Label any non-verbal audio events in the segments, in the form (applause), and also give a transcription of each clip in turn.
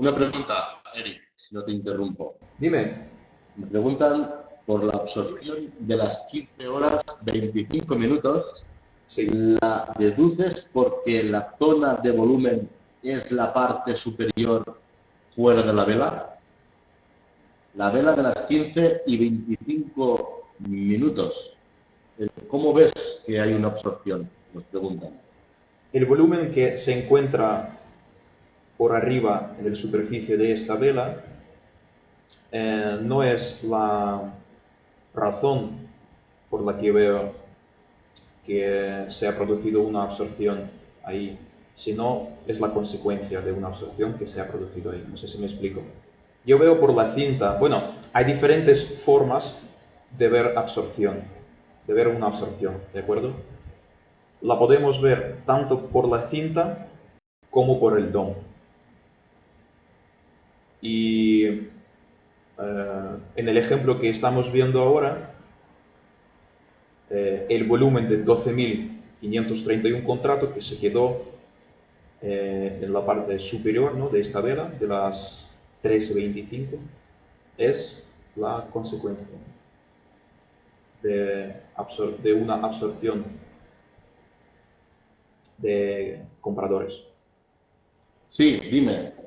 Una pregunta, Eric, si no te interrumpo. Dime. Me preguntan por la absorción de las 15 horas 25 minutos. Sí. ¿La deduces porque la zona de volumen es la parte superior fuera de la vela? La vela de las 15 y 25 minutos. ¿Cómo ves que hay una absorción? Nos preguntan. El volumen que se encuentra por arriba en la superficie de esta vela eh, no es la razón por la que veo que se ha producido una absorción ahí, sino es la consecuencia de una absorción que se ha producido ahí. No sé si me explico. Yo veo por la cinta, bueno, hay diferentes formas de ver absorción, de ver una absorción, ¿de acuerdo? La podemos ver tanto por la cinta como por el DOM. Y eh, en el ejemplo que estamos viendo ahora, eh, el volumen de 12.531 contratos que se quedó eh, en la parte superior ¿no? de esta vela, de las 13.25, es la consecuencia de, de una absorción de compradores. Sí, dime.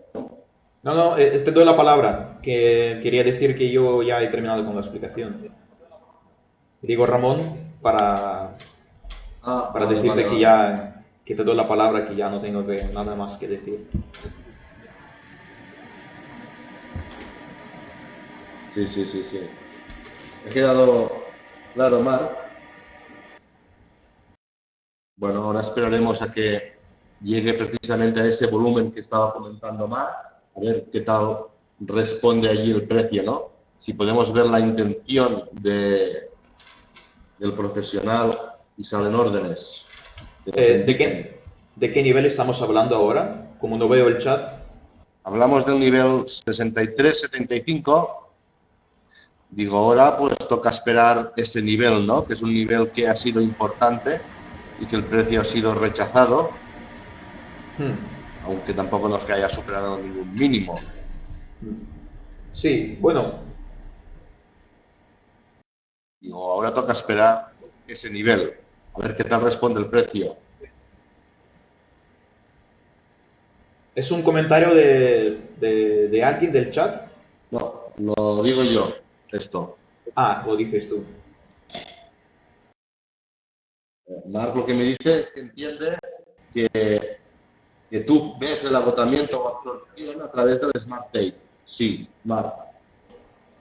No, no, eh, te doy la palabra, que quería decir que yo ya he terminado con la explicación. Digo Ramón para, Ah, para vale, decirte vale, que ya que te doy la palabra, que ya no tengo que, nada más que decir. Sí, sí, sí, sí. ¿Ha quedado claro, Marc? Bueno, ahora esperaremos a que llegue precisamente a ese volumen que estaba comentando Marc, a ver qué tal responde allí el precio, ¿no? Si podemos ver la intención de, del profesional y salen órdenes. Eh, ¿de, qué, ¿De qué nivel estamos hablando ahora? Como no veo el chat. Hablamos del nivel 63-75. Digo, ahora pues toca esperar ese nivel, ¿no? Que es un nivel que ha sido importante y que el precio ha sido rechazado, Hmm. Aunque tampoco nos que haya superado ningún mínimo. Sí, bueno, Digo, ahora toca esperar ese nivel, a ver qué tal responde el precio. ¿es un comentario de, de, de alguien del chat? No, lo digo yo, esto. Ah, lo dices tú. Marc lo que me dice es que entiende que, que tú ves el agotamiento o absorción a través del Smart Tape. Sí, Marc.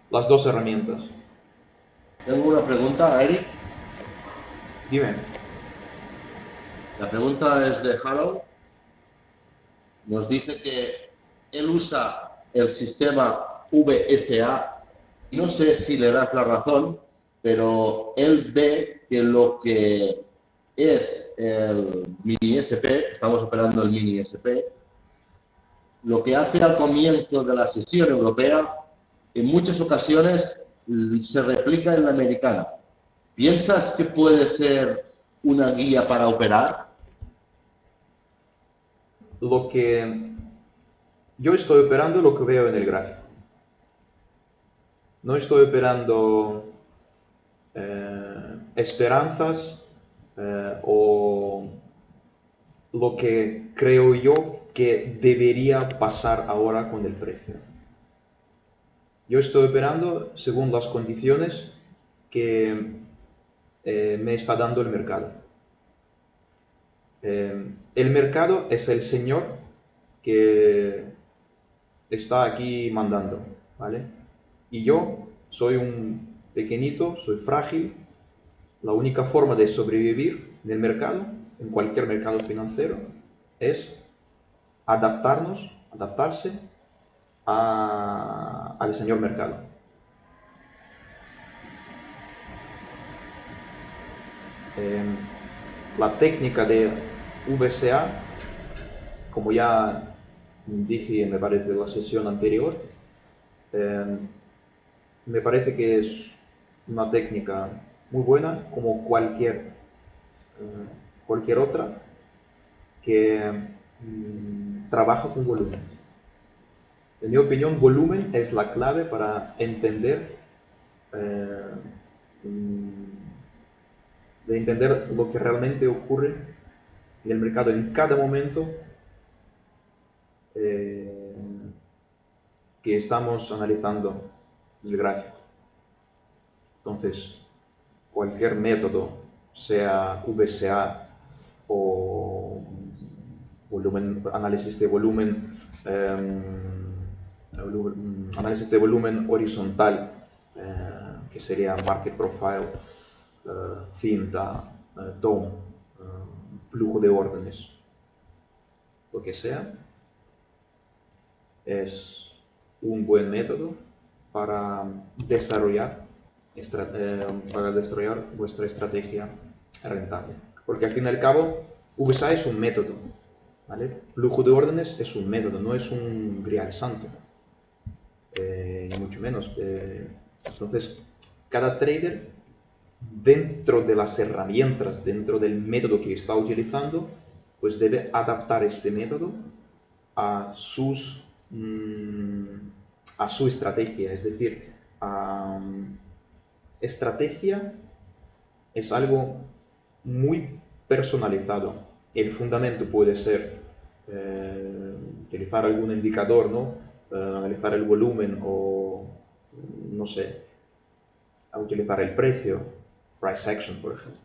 Las dos herramientas. Tengo una pregunta, Eric. Dime. La pregunta es de Harold. Nos dice que él usa el sistema VSA. No sé si le das la razón, pero él ve que lo que es el mini SP, estamos operando el mini SP, lo que hace al comienzo de la sesión europea, en muchas ocasiones se replica en la americana. ¿Piensas que puede ser una guía para operar? Lo que yo estoy operando lo que veo en el gráfico. No estoy operando eh, esperanzas eh, o lo que creo yo que debería pasar ahora con el precio. Yo estoy operando según las condiciones que eh, me está dando el mercado. Eh, el mercado es el señor que está aquí mandando, ¿vale? Y yo soy un pequeñito, soy frágil. La única forma de sobrevivir en el mercado, en cualquier mercado financiero, es adaptarnos, adaptarse a- al señor mercado. Eh, la técnica de VCA, como ya dije, me parece, en la sesión anterior, eh, me parece que es una técnica muy buena, como cualquier, eh, cualquier otra, que mm, trabaja con volumen. En mi opinión, volumen es la clave para entender, eh, mm, de entender lo que realmente ocurre en el mercado en cada momento eh, que estamos analizando el gráfico. Entonces, cualquier método, sea VSA o análisis de volumen, em, análisis de volumen horizontal, eh, que sería market profile, uh, cinta, DOM, flujo de órdenes, lo que sea, es un buen método para desarrollar, eh, para desarrollar vuestra estrategia rentable. Porque al fin y al cabo, VSA es un método, ¿vale? Flujo de órdenes es un método, no es un grial santo, eh, ni mucho menos. Eh, entonces, cada trader, dentro de las herramientas, dentro del método que está utilizando, pues debe adaptar este método a sus mm, a su estrategia. Es decir, estrategia es algo muy personalizado. El fundamento puede ser eh, utilizar algún indicador, ¿no? Eh, analizar el volumen o, no sé, utilizar el precio, price action, por ejemplo.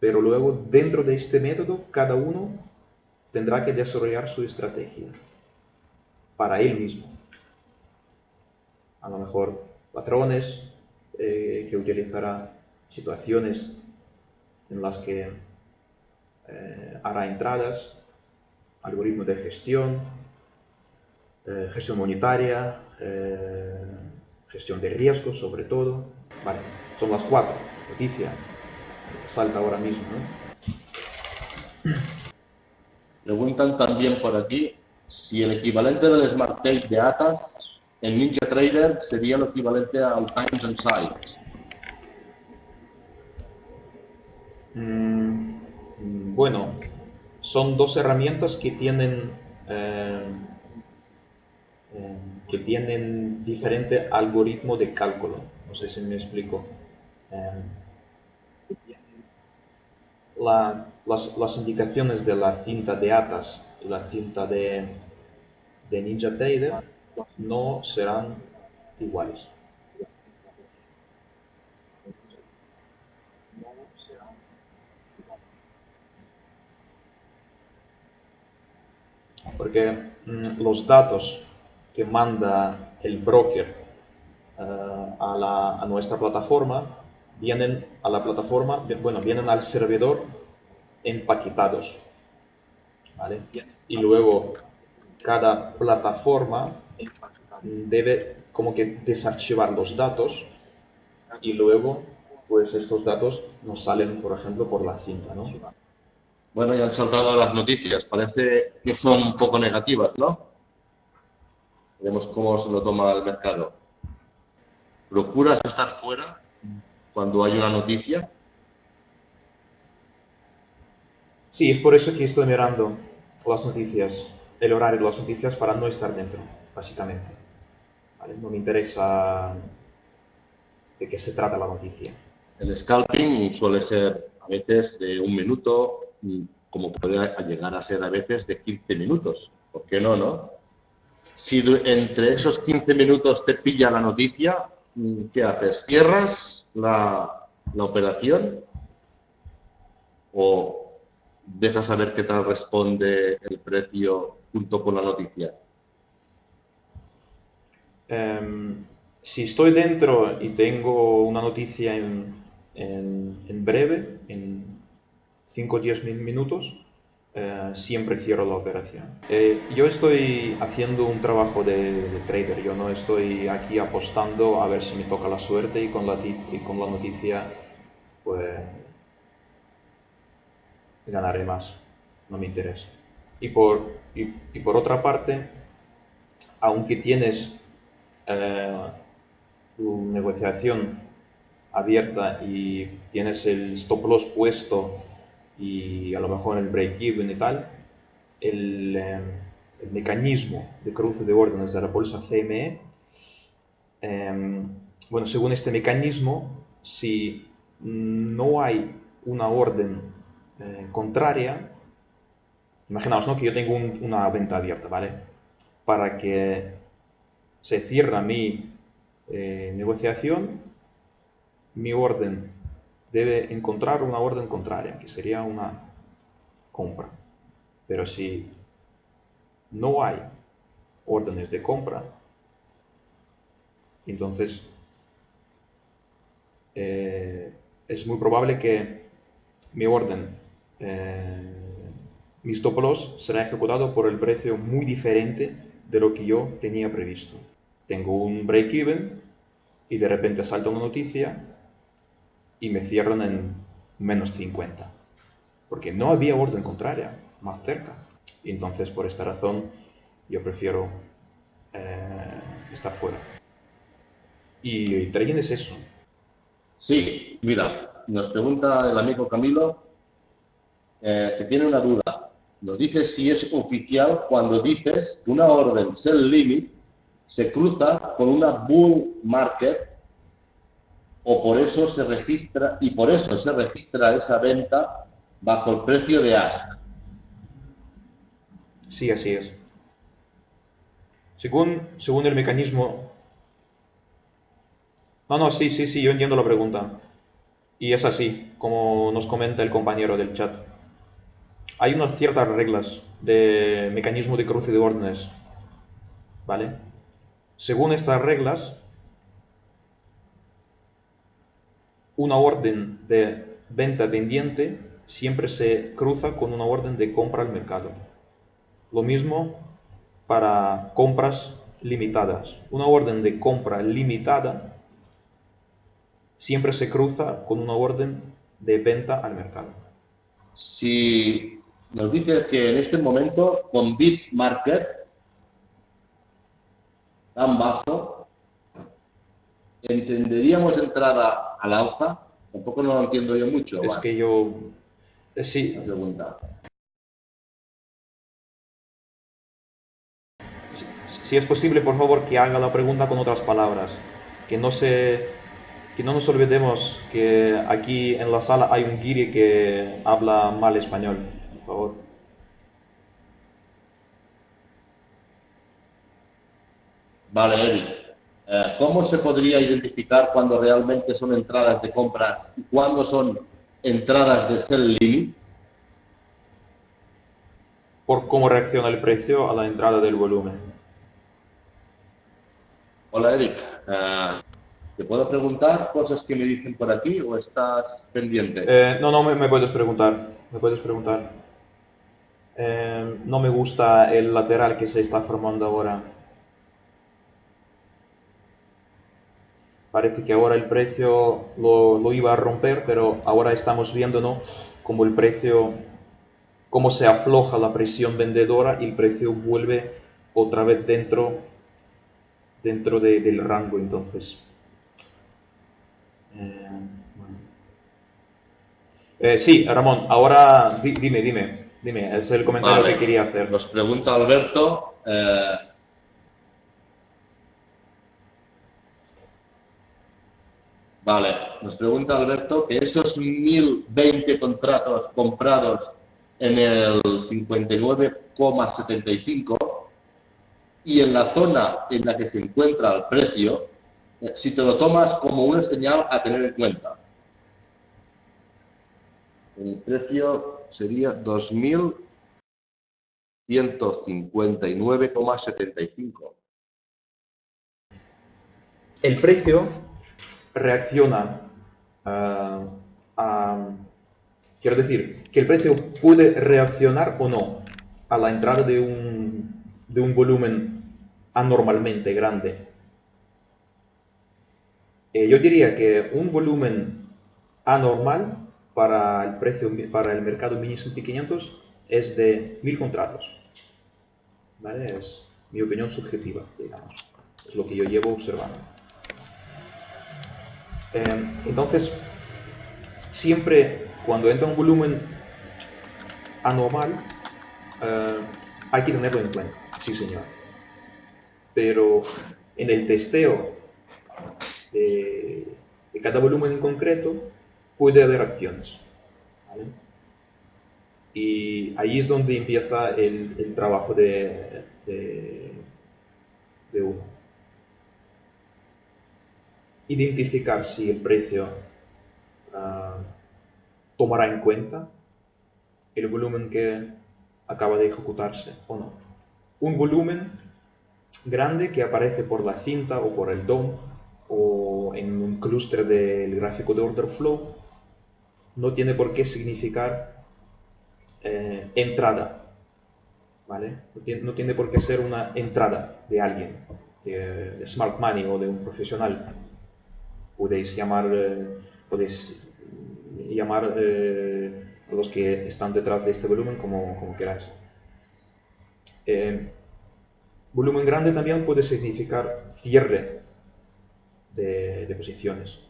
Pero luego, dentro de este método, cada uno tendrá que desarrollar su estrategia para él mismo a lo mejor patrones eh, que utilizará, situaciones en las que eh, hará entradas, algoritmos de gestión, eh, gestión monetaria, gestión de riesgos sobre todo. Vale, son las cuatro noticias que salta ahora mismo. Preguntan también por aquí si el equivalente del Smart Tape de ATAS en NinjaTrader sería lo equivalente al Times and Size. Mm, bueno, son dos herramientas que tienen eh, eh, que tienen diferente algoritmo de cálculo. No sé si me explico. Eh, las, indicaciones de la cinta de ATAS y la cinta de, de NinjaTrader no serán iguales. Porque mm, los datos que manda el broker eh, a, nuestra plataforma vienen a la plataforma, bueno, vienen al servidor empaquetados. Y luego cada plataforma debe como que desarchivar los datos y luego pues estos datos nos salen, por ejemplo, por la cinta, ¿no? Bueno, ya han saltado las noticias. Parece que son un poco negativas, ¿no? Veremos cómo se lo toma el mercado. ¿Procuras estar fuera cuando hay una noticia? Sí, es por eso que estoy mirando las noticias, el horario de las noticias para no estar dentro, básicamente. No me interesa de qué se trata la noticia. El scalping suele ser a veces de un minuto, como puede llegar a ser a veces de 15 minutos. ¿Por qué no, no? Si entre esos 15 minutos te pilla la noticia, ¿qué haces? ¿Cierras la, la operación? ¿O dejas saber qué tal responde el precio junto con la noticia? Em, si estoy dentro y tengo una noticia en, en, breve, en 5 o 10 minutos, eh, siempre cierro la operación. Eh, yo estoy haciendo un trabajo de, trader, yo no estoy aquí apostando a ver si me toca la suerte y con la, y con la noticia pues ganaré más, no me interesa. Y por, y, y por otra parte, aunque tienes eh, tu negociación abierta y tienes el stop loss puesto y a lo mejor el break even y tal, el, eh, el mecanismo de cruce de órdenes de la bolsa CME, em, bueno, según este mecanismo, si no hay una orden eh, contraria, imaginaos ¿no? que yo tengo una venta abierta, ¿vale? Para que se cierre mi eh, negociación, mi orden debe encontrar una orden contraria, que sería una compra. Pero si no hay órdenes de compra, entonces eh, es muy probable que mi orden, eh, mis stop será ejecutado por el precio muy diferente de lo que yo tenía previsto. Tengo un break-even y de repente salta una noticia y me cierran en menos 50. Porque no había orden contraria más cerca. Y entonces, por esta razón, yo prefiero eh, estar fuera. Y trading es eso. Sí, mira, nos pregunta el amigo Camilo eh, que tiene una duda. Nos dice si es oficial cuando dices que una orden sell limit se cruza con una bull market o por eso se registra y por eso se registra esa venta bajo el precio de ask. Sí, así es. Según, según el mecanismo... No, no, sí, sí, sí, yo entiendo la pregunta. Y es así, como nos comenta el compañero del chat. Hay unas ciertas reglas de mecanismo de cruce de órdenes. ¿Vale? Según estas reglas, una orden de venta pendiente siempre se cruza con una orden de compra al mercado. Lo mismo para compras limitadas. Una orden de compra limitada siempre se cruza con una orden de venta al mercado. Si nos dice que en este momento con Bitmarket tan bajo, entenderíamos entrada a la hoja. Tampoco no lo entiendo yo mucho. Es que yo... Eh, sí. pregunta. Si es posible, por favor, que haga la pregunta con otras palabras. Que no se... Que no nos olvidemos que aquí en la sala hay un guiri que habla mal español, por favor. Vale, Eric. Eh, ¿Cómo se podría identificar cuando realmente son entradas de compras y cuándo son entradas de sell limit? Por cómo reacciona el precio a la entrada del volumen. Hola Eric, eh, ¿te puedo preguntar cosas que me dicen por aquí o estás pendiente? Eh, no, no, me, puedes preguntar, me puedes preguntar. Eh, no me gusta el lateral que se está formando ahora. Parece que ahora el precio lo, lo iba a romper, pero ahora estamos viendo ¿no? como el precio, cómo se afloja la presión vendedora y el precio vuelve otra vez dentro dentro del rango, entonces. Eh, eh, sí, Ramón, ahora dime, dime, dime, es el comentario que quería hacer. Nos pregunta Alberto. Eh, vale, nos pregunta Alberto que esos 1020 contratos comprados en el 59,75 y en la zona en la que se encuentra el precio, eh, si te lo tomas como una señal a tener en cuenta. El precio sería 2.159,75. El precio reacciona a, Quiero decir, que el precio puede reaccionar o no a la entrada de un, de un volumen anormalmente grande. Eh, yo diría que un volumen anormal para el precio para el mercado mini S&P 500 es de mil contratos. ¿Vale? Es mi opinión subjetiva, digamos. Es lo que yo llevo observando. Eh, entonces, siempre cuando entra un volumen anormal, eh, hay que tenerlo en cuenta. sí señor. Pero en el testeo de, cada volumen en concreto puede haber acciones. Y ahí es donde empieza el, trabajo de, de, uno. Identificar si el precio ah, tomará en cuenta el volumen que acaba de ejecutarse o no. Un volumen grande que aparece por la cinta o por el DOM o en un clúster del gráfico de order flow no tiene por qué significar eh, entrada, ¿vale? No tiene, por qué ser una entrada de alguien, de, smart money o de un profesional. Podéis llamar, eh, podéis llamar eh, a los que están detrás de este volumen como, como queráis. volumen grande también puede significar cierre de, posiciones.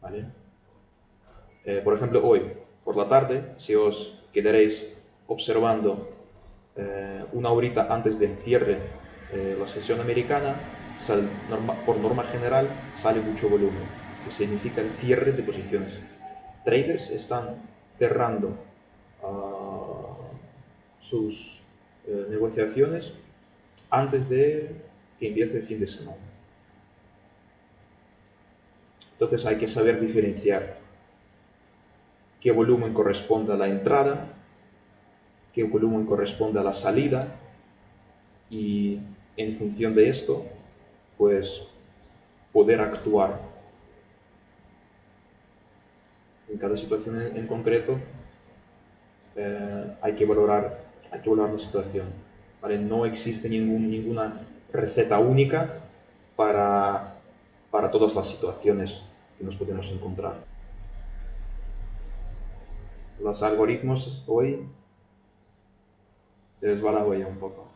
¿vale? Eh, por ejemplo, hoy, por la tarde, si os quedaréis observando eh, una horita antes del cierre de la sesión americana, por norma general sale mucho volumen, que significa el cierre de posiciones. Traders están cerrando ah, sus eh, negociaciones antes de que empiece el fin de semana. Entonces hay que saber diferenciar qué volumen corresponde a la entrada, qué volumen corresponde a la salida y en función de esto, pues poder actuar en cada situación en, concreto eh, hay, que valorar, hay que valorar la situación. No existe ninguna receta única para, para todas las situaciones que nos podemos encontrar. Los algoritmos hoy se les va la huella un poco.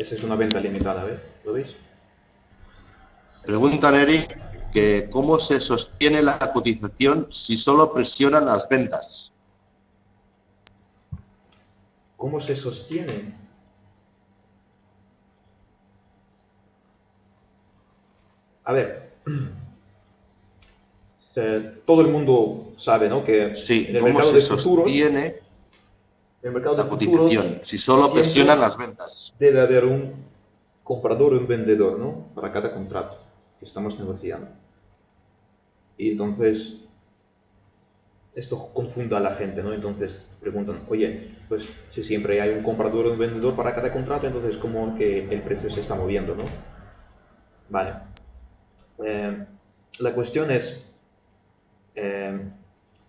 Esa es una venta limitada, ¿ves? ¿Lo veis? Pregunta Neri que cómo se sostiene la cotización si solo presionan las ventas. ¿Cómo se sostiene? A ver, (clears throat) eh, todo el mundo sabe, ¿no? Que sí, en el mercado de sostiene el mercado de la cotización, si solo presionan las ventas. Debe haber un comprador y un vendedor, ¿no? Para cada contrato que estamos negociando. Y entonces, esto confunda a la gente, ¿no? Entonces preguntan, oye, pues si siempre hay un comprador y un vendedor para cada contrato, entonces ¿cómo que el precio se está moviendo, no? Vale. Eh, la cuestión es eh,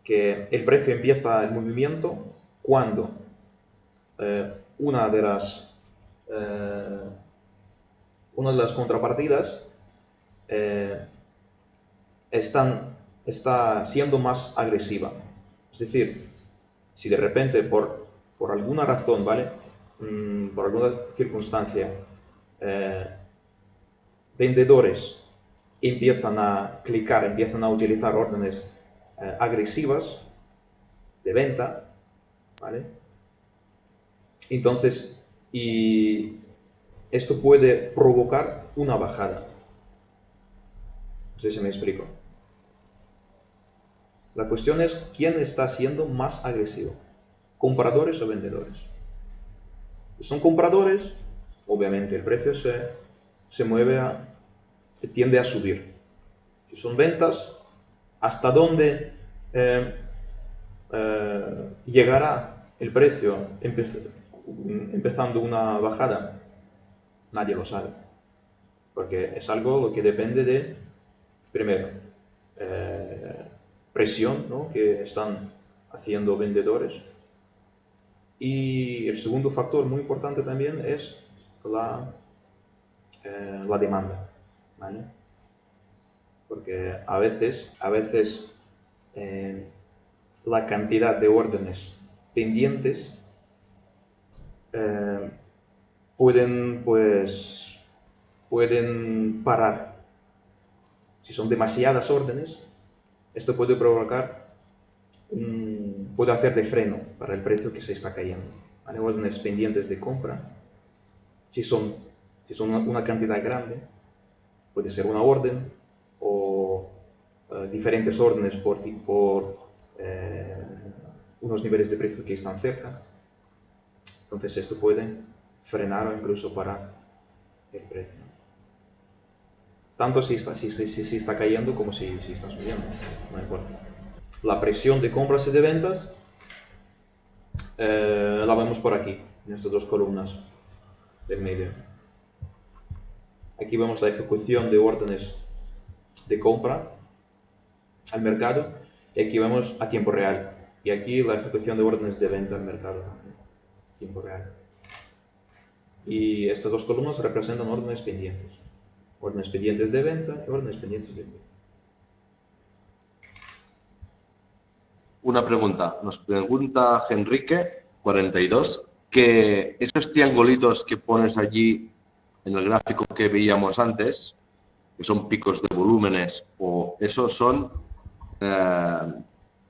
que el precio empieza el movimiento cuando eh, una, de las, eh, una de las contrapartidas eh, están, está siendo más agresiva. Es decir, si de repente por, por alguna razón, ¿vale? Mm, por alguna circunstancia, vendedores empiezan a clicar, empiezan a utilizar órdenes agresivas de venta, ¿vale? Entonces, y esto puede provocar una bajada. No sé si me explico. La cuestión es quién está siendo más agresivo, compradores o vendedores. Si son compradores, obviamente el precio se, se mueve a, tiende a subir. Si son ventas, ¿hasta dónde eh, eh, llegará el precio? Empezando una bajada? Nadie lo sabe. Porque es algo que depende de, primero, eh, presión ¿no? que están haciendo vendedores. Y el segundo factor muy importante también es la, eh, la demanda. Porque a veces, a veces eh, la cantidad de órdenes pendientes eh, pueden, pues, pueden parar. Si son demasiadas órdenes, esto puede provocar, puede hacer de freno para el precio que se está cayendo. Hay órdenes pendientes de compra, si son, si son una, cantidad grande, puede ser una orden o eh, diferentes órdenes por, por eh, unos niveles de precio que están cerca. Entonces esto puede frenar o incluso parar el precio. Tanto si está, si, si, está cayendo como si, si está subiendo. No importa. La presión de compras y de ventas eh, la vemos por aquí, en estas dos columnas del medio. Aquí vemos la ejecución de órdenes de compra al mercado y aquí vemos a tiempo real. Y aquí la ejecución de órdenes de venta al mercado tiempo real. Y estas dos columnas representan órdenes pendientes. Órdenes pendientes de venta y órdenes pendientes de venta. Una pregunta. Nos pregunta Enrique, 42, que esos triangulitos que pones allí en el gráfico que veíamos antes, que son picos de volúmenes, o esos son eh,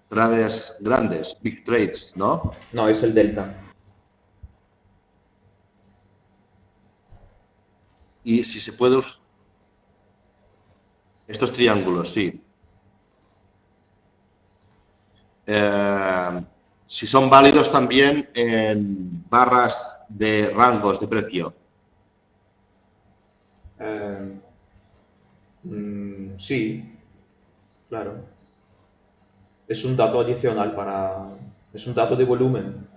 traders grandes, big trades, ¿no? No, es el delta. Y si se puede... Estos triángulos, sí. Eh, si son válidos también en barras de rangos de precio. Eh, mm, sí, claro. Es un dato adicional para... Es un dato de volumen.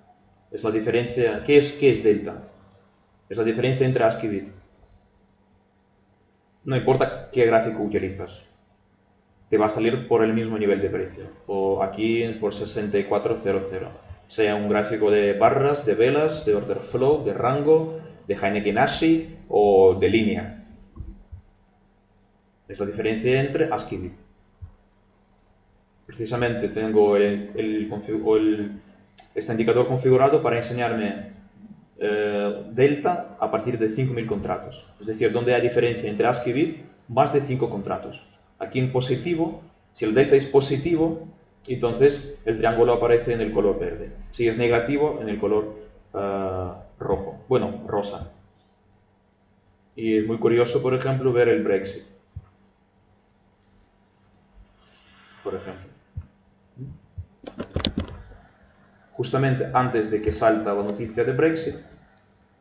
Es la diferencia... ¿Qué es, qué es delta? Es la diferencia entre ASCII y BIT. No importa qué gráfico utilizas. Te va a salir por el mismo nivel de precio. O aquí por 6400. Sea un gráfico de barras, de velas, de order flow, de rango, de Heineken Ashi o de línea. Es la diferencia entre ASCII precisamente tengo este indicador configurado para enseñarme eh, delta a partir de 5.000 contratos. Es decir, donde hay diferencia entre ASCII y BIT, más de 5 contratos. Aquí en positivo, si el delta es positivo, entonces el triángulo aparece en el color verde. Si es negativo, en el color eh, rojo. Bueno, rosa. Y es muy curioso, por ejemplo, ver el Brexit. Por ejemplo. Justamente antes de que salta la noticia de Brexit.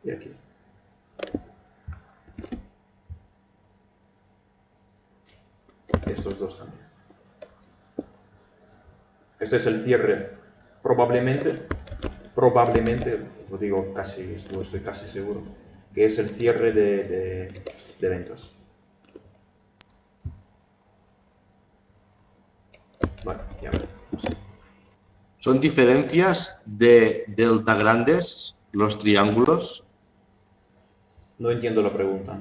Y aquí. Estos dos también. Este es el cierre, probablemente, probablemente, lo digo casi, estoy casi seguro, que es el cierre de, de ventas. Bueno, ya. ¿Son diferencias de delta grandes los triángulos? No entiendo la pregunta.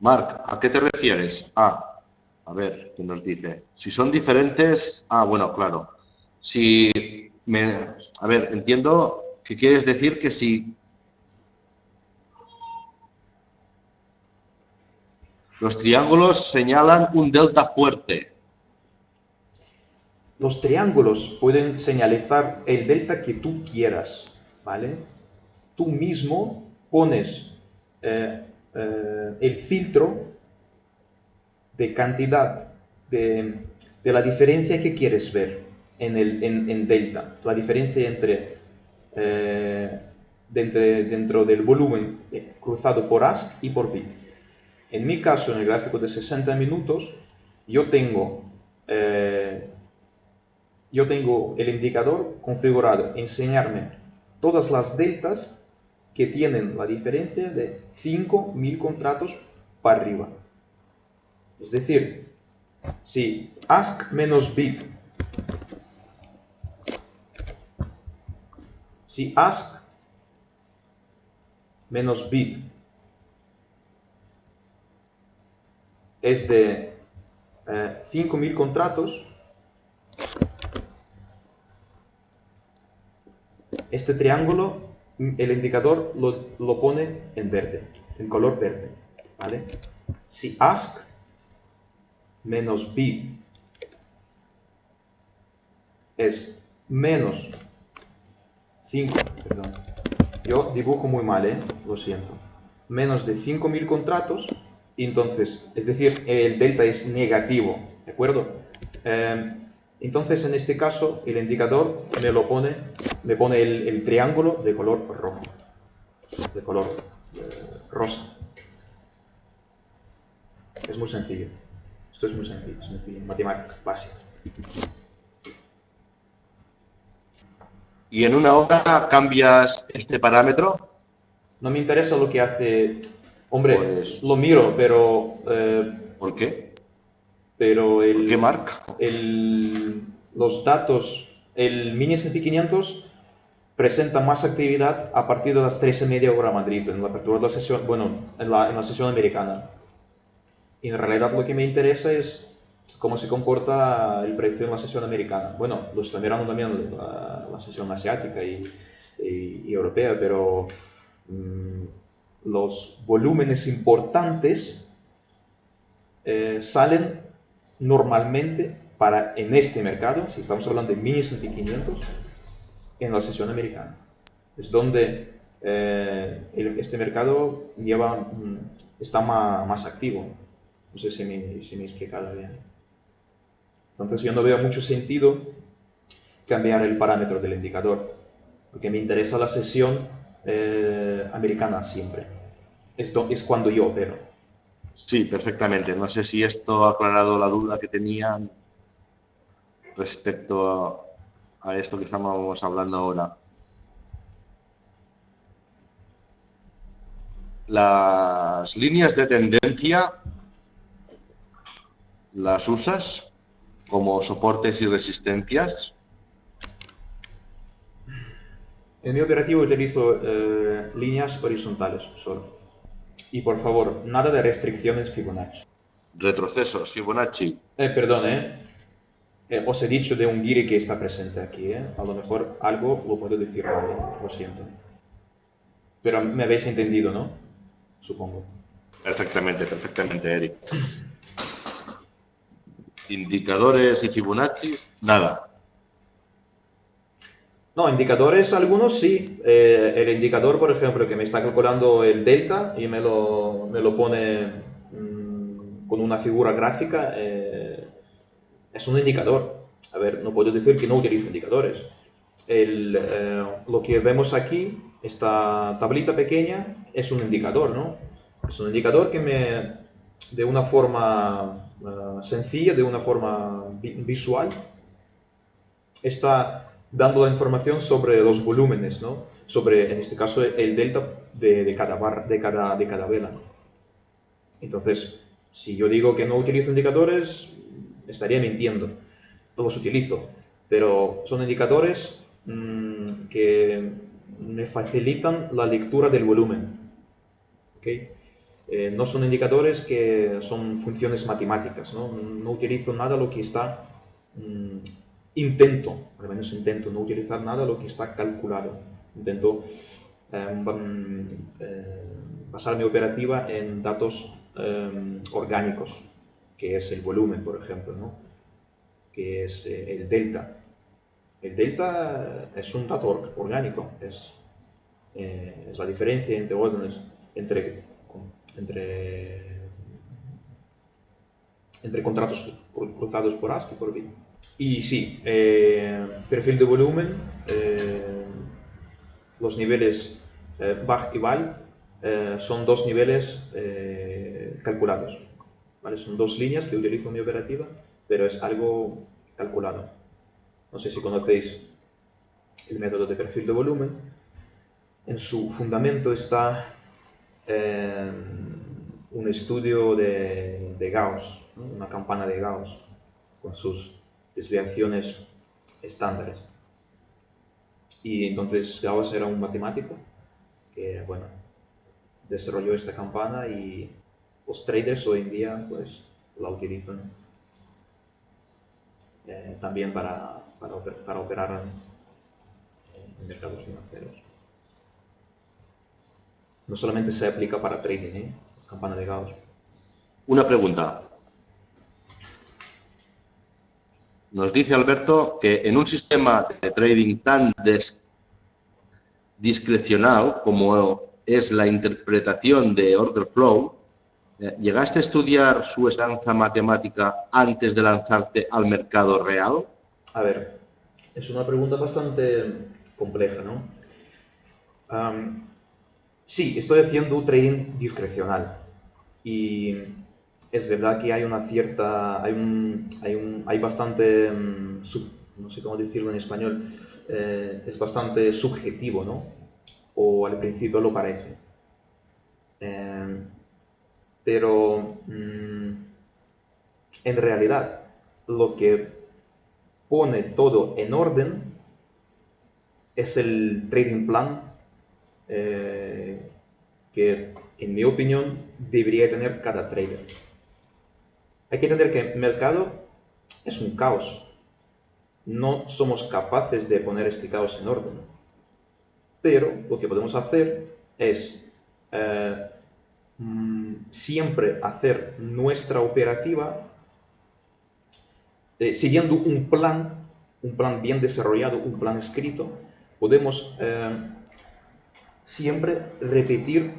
Marc, ¿a qué te refieres? Ah, a ver, ¿qué nos dice? Si son diferentes... Ah, bueno, claro. Si... Me, a ver, entiendo que quieres decir que si... Los triángulos señalan un delta fuerte, los triángulos pueden señalizar el delta que tú quieras, ¿vale? Tú mismo pones eh, eh, el filtro de cantidad de, la diferencia que quieres ver en, el, en, delta, la diferencia entre, eh, dentro del volumen cruzado por ASC y por bit. En mi caso, en el gráfico de 60 minutos, yo tengo yo tengo el indicador configurado, enseñarme todas las deltas que tienen la diferencia de 5.000 contratos para arriba. Es decir, si ask menos bid, si ask menos bid es de eh, 5.000 contratos, este triángulo, el indicador lo, lo pone en verde, en color verde. ¿vale? Si ask menos bid es menos 5, perdón, yo dibujo muy mal, ¿eh? lo siento, menos de 5.000 contratos, entonces, es decir, el delta es negativo, ¿de acuerdo? Eh, entonces, en este caso, el indicador me lo pone, me pone el, triángulo de color rojo, de color eh, rosa. Es muy sencillo. Esto es muy sencillo, sencillo, matemática básica. ¿Y en una hora cambias este parámetro? No me interesa lo que hace... Hombre, pues lo miro, pero... Eh, ¿Por qué? Pero el... ¿Qué marca? El, los datos, el Mini S&P 500 presenta más actividad a partir de las 3 y media hora Madrid, en la apertura de la sesión, bueno, en la, en la sesión americana. Y en realidad lo que me interesa es cómo se comporta el precio en la sesión americana. Bueno, lo estoy mirando también la, la sesión asiática y, y, europea, pero mmm, los volúmenes importantes eh, salen normalmente para en este mercado, si estamos hablando de mini S&P 500, en la sesión americana. Es donde eh, este mercado lleva, mm, está más, más activo. No sé si me, si me he explicado bien. Entonces yo no veo mucho sentido cambiar el parámetro del indicador, porque me interesa la sesión eh, americana siempre. Esto es cuando yo opero. Sí, perfectamente. No sé si esto ha aclarado la duda que tenían respecto a, esto que estamos hablando ahora. Las líneas de tendencia las usas como soportes y resistencias? En mi operativo utilizo eh, líneas horizontales solo. Y por favor, nada de restricciones Fibonacci. Retrocesos Fibonacci. Eh, perdón, eh. eh. Os he dicho de un guiri que está presente aquí, ¿eh? A lo mejor algo lo puedo decir mal, lo siento. Pero me habéis entendido, ¿no? Supongo. Perfectamente, perfectamente, Eric indicadores y Fibonacci, nada. No, indicadores algunos sí. Eh, el indicador, por ejemplo, que me está calculando el delta y me lo, me lo pone mmm, con una figura gráfica, eh, es un indicador. A ver, no puedo decir que no utilizo indicadores. Eh, lo que vemos aquí, esta tablita pequeña, es un indicador, ¿no? Es un indicador que me, de una forma sencilla, de una forma vi visual, está dando la información sobre los volúmenes, ¿no? sobre, en este caso, el delta de, cada, barra, de, cada, de cada vela. Entonces, si yo digo que no utilizo indicadores, estaría mintiendo. Los utilizo, pero son indicadores mmm, que me facilitan la lectura del volumen. ¿okay? Eh, no son indicadores que son funciones matemáticas, no, no utilizo nada lo que está, mmm, intento, al menos intento no utilizar nada lo que está calculado, intento eh, eh, basar mi operativa en datos eh, orgánicos, que es el volumen, por ejemplo, ¿no? que es eh, el delta. El delta es un dato orgánico, es, eh, es la diferencia entre entre entre, contratos cruzados por ASCII y por BIT. Y sí, eh, perfil de volumen, eh, los niveles eh, BAG y VAL eh, son dos niveles eh, calculados. ¿vale? Son dos líneas que utilizo en mi operativa, pero es algo calculado. No sé si conocéis el método de perfil de volumen. En su fundamento está eh, un estudio de, de Gauss, ¿no? una campana de Gauss, con sus desviaciones estándares. Y entonces Gauss era un matemático que, bueno, desarrolló esta campana y los traders hoy en día, pues, la utilizan eh, también para, para, operar en, mercados financieros. No solamente se aplica para trading, ¿eh? campana de Gauss. Una pregunta. Nos dice Alberto que en un sistema de trading tan discrecional como es la interpretación de order flow, eh, ¿llegaste a estudiar su esencia matemática antes de lanzarte al mercado real? A ver, es una pregunta bastante compleja, ¿no? sí, estoy haciendo trading discrecional y es verdad que hay una cierta, hay un, hay, un, hay bastante, mm, no sé cómo decirlo en español, eh, es bastante subjetivo, ¿no? O al principio lo parece. Eh, pero mm, en realidad lo que pone todo en orden es el trading plan eh, que en mi opinión debería tener cada trader. Hay que entender que el mercado es un caos. No somos capaces de poner este caos en orden. Pero lo que podemos hacer es eh, mm, siempre hacer nuestra operativa eh, siguiendo un plan, un plan bien desarrollado, un plan escrito. Podemos eh, siempre repetir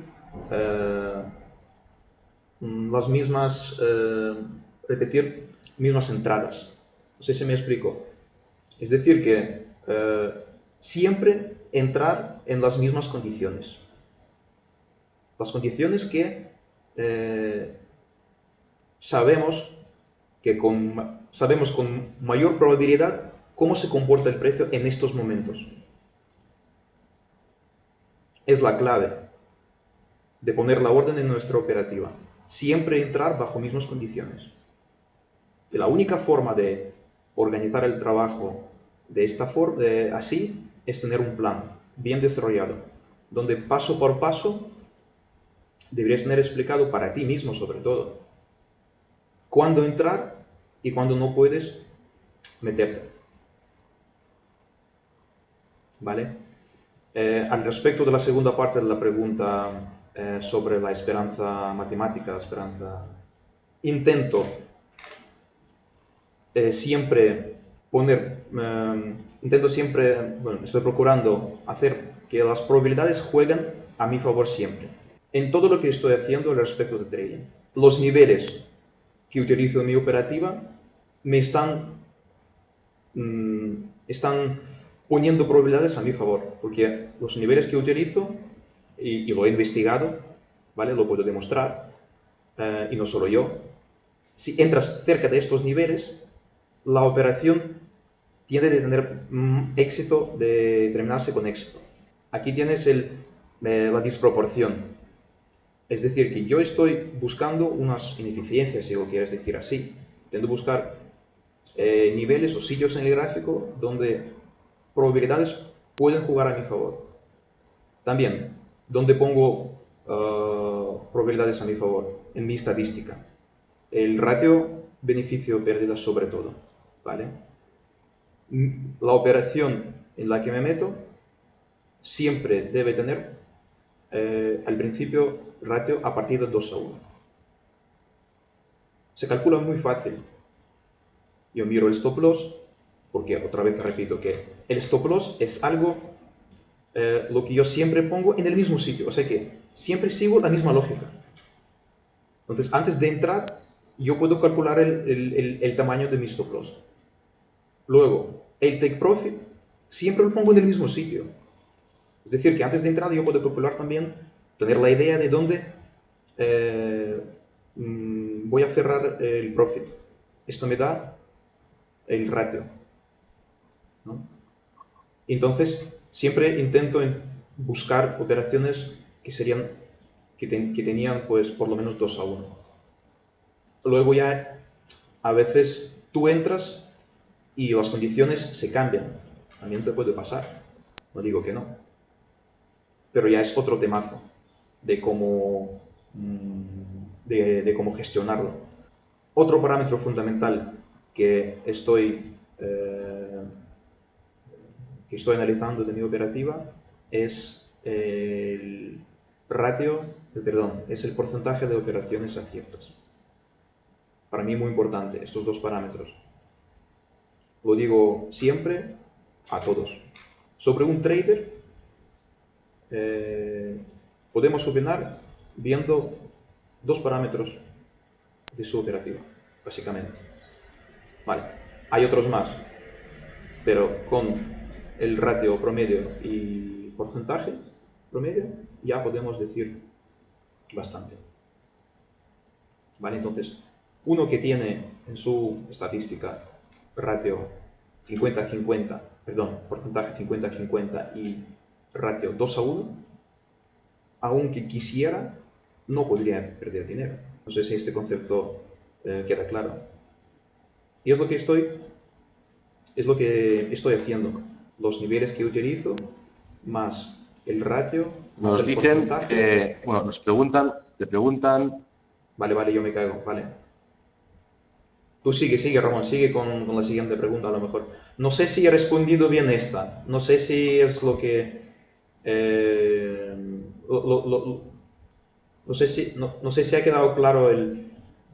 las mismas repetir mismas entradas. No sé si me explico. Es decir, que eh, siempre entrar en las mismas condiciones. Las condiciones que eh, sabemos que con, sabemos con mayor probabilidad cómo se comporta el precio en estos momentos. Es la clave de poner la orden en nuestra operativa. Siempre entrar bajo mismas condiciones. La única forma de organizar el trabajo de esta forma, así, es tener un plan bien desarrollado, donde paso por paso deberías tener explicado para ti mismo sobre todo cuándo entrar y cuándo no puedes meterte. ¿Vale? Eh, al respecto de la segunda parte de la pregunta eh, sobre la esperanza matemática, la esperanza, intento eh, siempre poner, em, intento siempre, bueno, estoy procurando hacer que las probabilidades jueguen a mi favor siempre. En todo lo que estoy haciendo respecto de trading. Los niveles que utilizo en mi operativa me están, mm, están poniendo probabilidades a mi favor, porque los niveles que utilizo, y, lo he investigado, ¿vale? lo puedo demostrar, eh, y no solo yo, si entras cerca de estos niveles, la operación tiene de tener mm, éxito, de terminarse con éxito. Aquí tienes eh, la disproporción. Es decir, que yo estoy buscando unas ineficiencias, si lo quieres decir así. Tengo que buscar eh, niveles o sitios en el gráfico donde probabilidades pueden jugar a mi favor. También, donde pongo uh, probabilidades a mi favor en mi estadística. El ratio beneficio-pérdida sobre todo. ¿Vale? La operación en la que me meto siempre debe tener eh, al principio ratio a partir de 2 a 1. Se calcula muy fácil. Yo miro el stop loss, porque otra vez repito que el stop loss es algo eh, lo que yo siempre pongo en el mismo sitio, o sea que siempre sigo la misma lógica. Entonces, antes de entrar, yo puedo calcular el, el tamaño de mi stop loss. Luego, el take profit siempre lo pongo en el mismo sitio. Es decir, que antes de entrar yo puedo calcular también, tener la idea de dónde eh, mm, voy a cerrar el profit. Esto me da el ratio. Entonces, siempre intento buscar operaciones que serían que, tenían pues por lo menos 2 a 1. Luego ya a veces tú entras y las condiciones se cambian. También te puede pasar. no digo que no. Pero ya es otro temazo de cómo, mm, de, cómo gestionarlo. Otro parámetro fundamental que estoy, eh, que estoy analizando de mi operativa es el ratio, perdón, es el porcentaje de operaciones aciertas. Para mí muy importante estos dos parámetros. Lo digo siempre a todos. Sobre un trader eh, podemos opinar viendo dos parámetros de su operativa, básicamente. Vale, hay otros más, pero con el ratio promedio y porcentaje promedio ya podemos decir bastante. Vale, entonces, uno que tiene en su estadística ratio 50-50, perdón, porcentaje 50-50 y ratio 2 a 1, aunque quisiera, no podría perder dinero. No sé si este concepto eh, queda claro. Y es lo que estoy, es lo que estoy haciendo. Los niveles que utilizo más el ratio. Nos dicen que, bueno, nos preguntan, te preguntan. Vale, vale, yo me caigo, vale. Tú sigue, sigue, Ramón, sigue con, la siguiente pregunta a lo mejor. No sé si he respondido bien esta, no sé si es lo que... Eh, no, sé si, no, sé si ha quedado claro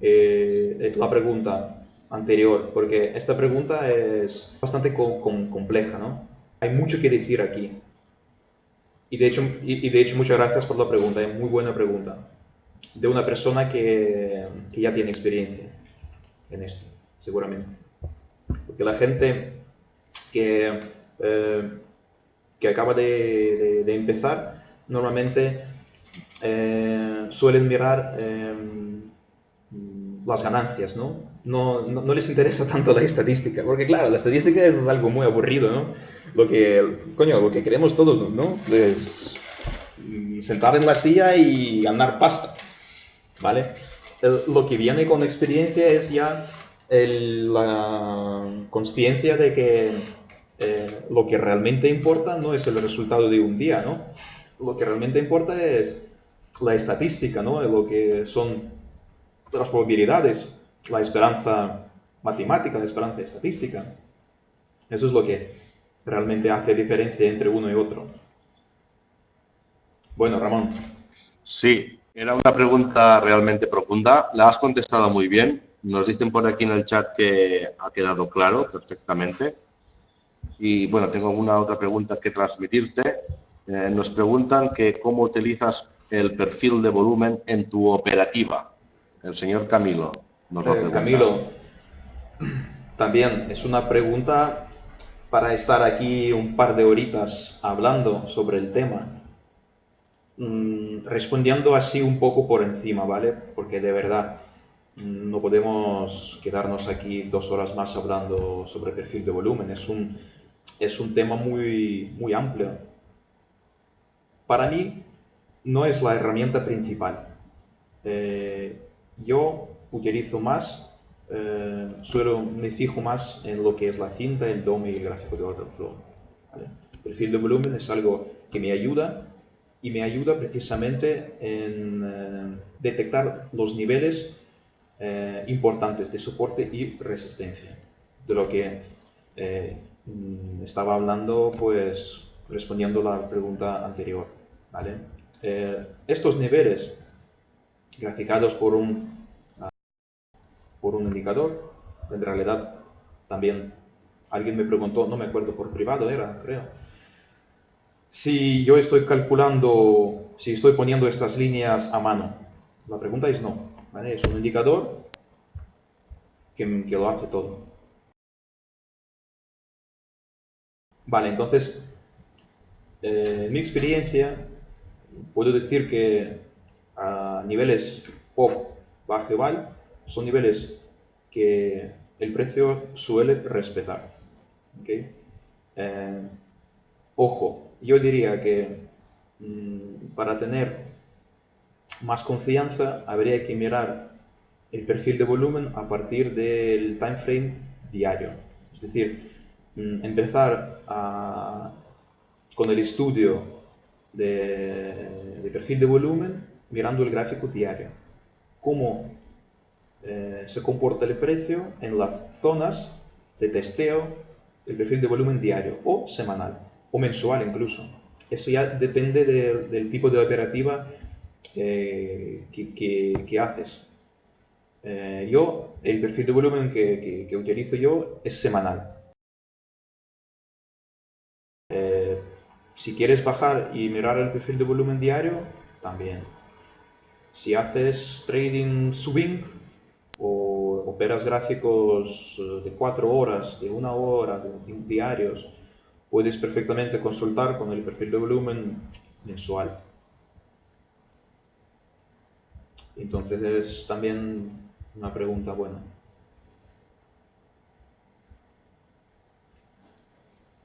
eh, la pregunta anterior, porque esta pregunta es bastante compleja, ¿no? Hay mucho que decir aquí. Y de, hecho, y, de hecho, muchas gracias por la pregunta, es muy buena pregunta. De una persona que ya tiene experiencia en esto, seguramente. Porque la gente que, eh, que acaba de, empezar, normalmente eh, suelen mirar eh, las ganancias, ¿no? No, ¿no? les interesa (laughs) tanto la estadística, porque claro, la estadística es algo muy aburrido, ¿no? Lo que, coño, lo que queremos todos, ¿no? Es sentar en la silla y ganar pasta, ¿vale? Lo que viene con experiencia es ya la conciencia de que eh, lo que realmente importa no es el resultado de un día, ¿no? Lo que realmente importa es la estadística, ¿no? Lo que son las probabilidades, la esperanza matemática, la esperanza estadística. Eso es lo que realmente hace diferencia entre uno y otro. Bueno, Ramón. Sí, era una pregunta realmente profunda. La has contestado muy bien. Nos dicen por aquí en el chat que ha quedado claro perfectamente. Y bueno, tengo una otra pregunta que transmitirte. Eh, nos preguntan que cómo utilizas el perfil de volumen en tu operativa. El señor Camilo nos lo eh, Camilo, también es una pregunta para estar aquí un par de horitas hablando sobre el tema. Mm, respondiendo así un poco por encima, ¿vale? Porque de verdad mm, no podemos quedarnos aquí dos horas más hablando sobre perfil de volumen. Es un, es un tema muy, muy amplio. Para mí no es la herramienta principal. Eh, yo utilizo más, eh, suelo, me fijo más en lo que es la cinta, el DOM y el gráfico de order flow. Perfil de volumen es algo que me ayuda y me ayuda precisamente en eh, detectar los niveles eh, importantes de soporte y resistencia, de lo que eh, mm, estaba hablando, pues respondiendo la pregunta anterior. ¿vale? estos niveles graficados por un, por un indicador, en realidad también alguien me preguntó, no me acuerdo por privado era, creo, si yo estoy calculando, si estoy poniendo estas líneas a mano. La pregunta es no. Es un indicador que, lo hace todo. Vale, entonces, eh, en mi experiencia, puedo decir que a niveles POP, bajo son niveles que el precio suele respetar. ¿okay? Eh, ojo, yo diría que mm, para tener más confianza habría que mirar el perfil de volumen a partir del time frame diario. Es decir, mm, empezar con el estudio de, de perfil de volumen mirando el gráfico diario. Cómo eh, se comporta el precio en las zonas de testeo del perfil de volumen diario o semanal o mensual incluso. Eso ya depende del tipo de operativa eh, que, haces. Eh, yo, el perfil de volumen que, utilizo yo es semanal. si quieres bajar y mirar el perfil de volumen diario, también. Si haces trading swing, o operas gráficos eh, de cuatro horas, de una hora, de, diarios, puedes perfectamente consultar con el perfil de volumen mensual. Entonces es también una pregunta buena.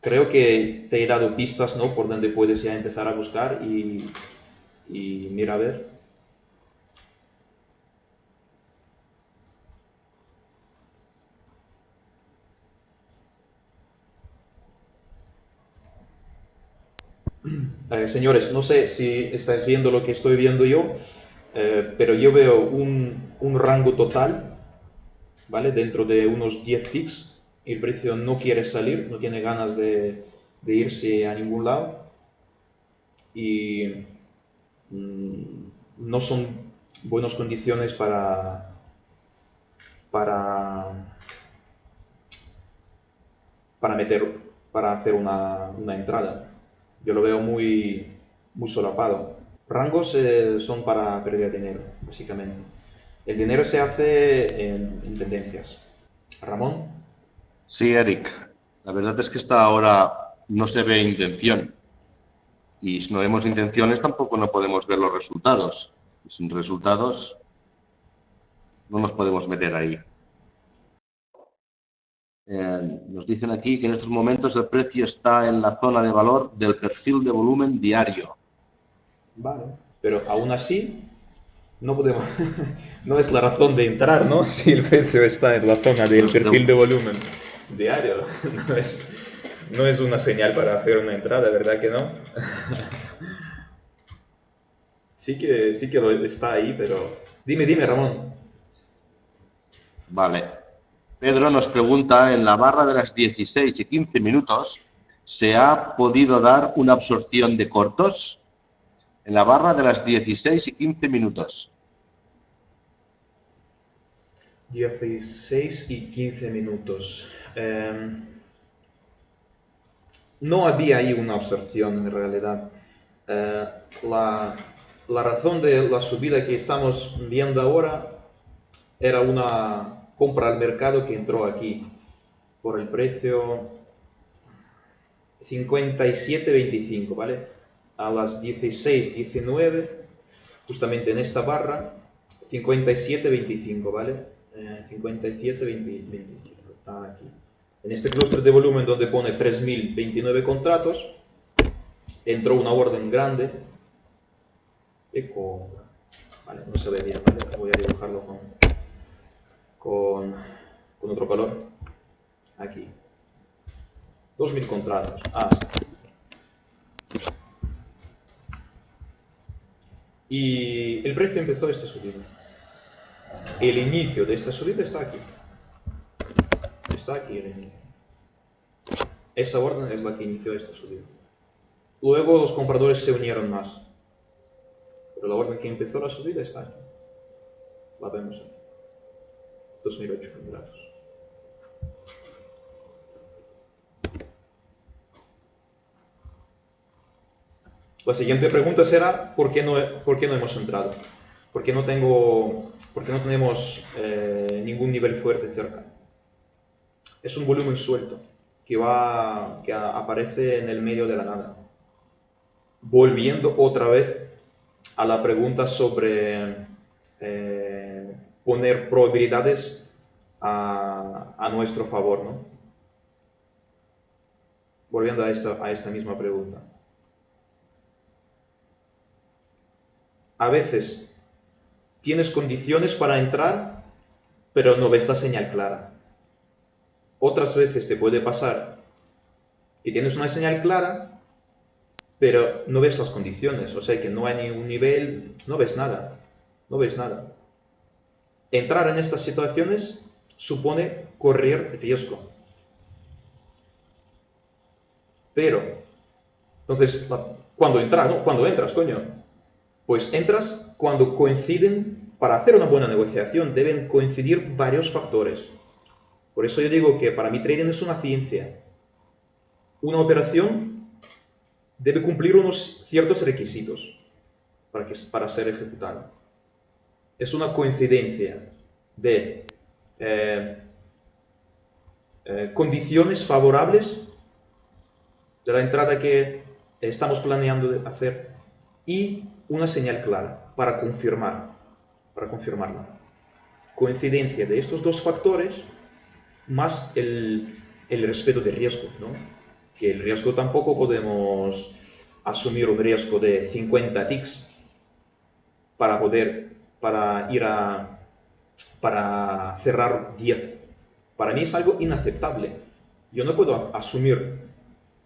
Creo que te he dado pistas ¿no? por donde puedes ya empezar a buscar y, y mira a ver. Eh, señores, no sé si estáis viendo lo que estoy viendo yo, eh, pero yo veo un, un, rango total, ¿vale? Dentro de unos 10 ticks, el precio no quiere salir, no tiene ganas de, de irse a ningún lado y mm, no son buenas condiciones para, para, para meter, para hacer una, una entrada yo lo veo muy, muy solapado. Rangos eh, son para perder dinero, básicamente. El dinero se hace en, tendencias. Ramón. Sí, Eric. La verdad es que esta ahora no se ve intención. Y si no vemos intenciones, tampoco no podemos ver los resultados. sin resultados, no nos podemos meter ahí. Eh, nos dicen aquí que en estos momentos el precio está en la zona de valor del perfil de volumen diario. Vale, pero aún así no podemos, (laughs) no es la razón de entrar, ¿no? (laughs) Si el precio está en la zona del perfil de volumen diario, (laughs) no es, no es una señal para hacer una entrada, ¿verdad que no? Sí que, sí que está ahí, pero... Dime, dime, Ramón. Vale, Pedro nos pregunta, en la barra de las 16 y 15 minutos, ¿se ha podido dar una absorción de cortos? En la barra de las 16 y 15 minutos. 16 y 15 minutos. Em, no había ahí una absorción en realidad. Eh, la, la razón de la subida que estamos viendo ahora era una compra al mercado que entró aquí por el precio 57.25, ¿vale? A las 16.19, justamente en esta barra, 57.25, ¿vale? Eh, 57.25, aquí. En este clúster de volumen donde pone 3.029 contratos, entró una orden grande de compra. Vale, no se ve bien. Voy a dibujarlo con con, otro color. Aquí. 2.000 contratos. Ah. Y el precio empezó esta subida. El inicio de esta subida está aquí. Está aquí el inicio. Esa orden es la que inició esta subida. Luego los compradores se unieron más. Pero la orden que empezó la subida está aquí. La vemos aquí. 2008 La siguiente pregunta será, ¿por qué no, por qué no hemos entrado? ¿Por qué no, tengo, por qué no tenemos eh, ningún nivel fuerte cerca? Es un volumen suelto que, va, que aparece en el medio de la nada. Volviendo otra vez a la pregunta sobre eh, poner probabilidades a, nuestro favor, ¿no? Volviendo a esta, a esta misma pregunta. A veces tienes condiciones para entrar, pero no ves la señal clara. Otras veces te puede pasar que tienes una señal clara, pero no ves las condiciones, o sea que no hay ni nivel, no ves nada, no ves nada. Entrar en estas situaciones supone correr riesgo. Pero, entonces, cuando entras, ¿no? Cuando entras, coño, pues entras cuando coinciden, para hacer una buena negociación deben coincidir varios factores. Por eso yo digo que para mí trading es una ciencia. Una operación debe cumplir unos ciertos requisitos para, que, para ser ejecutada. Es una coincidencia de eh, eh, condiciones favorables de la entrada que estamos planeando hacer y una señal clara para confirmar, para confirmarla. Coincidencia de estos dos factores más el, el respeto del riesgo, ¿no? Que el riesgo tampoco podemos asumir un riesgo de 50 ticks para poder, para ir a, para cerrar 10. Para mí es algo inaceptable. Yo no puedo asumir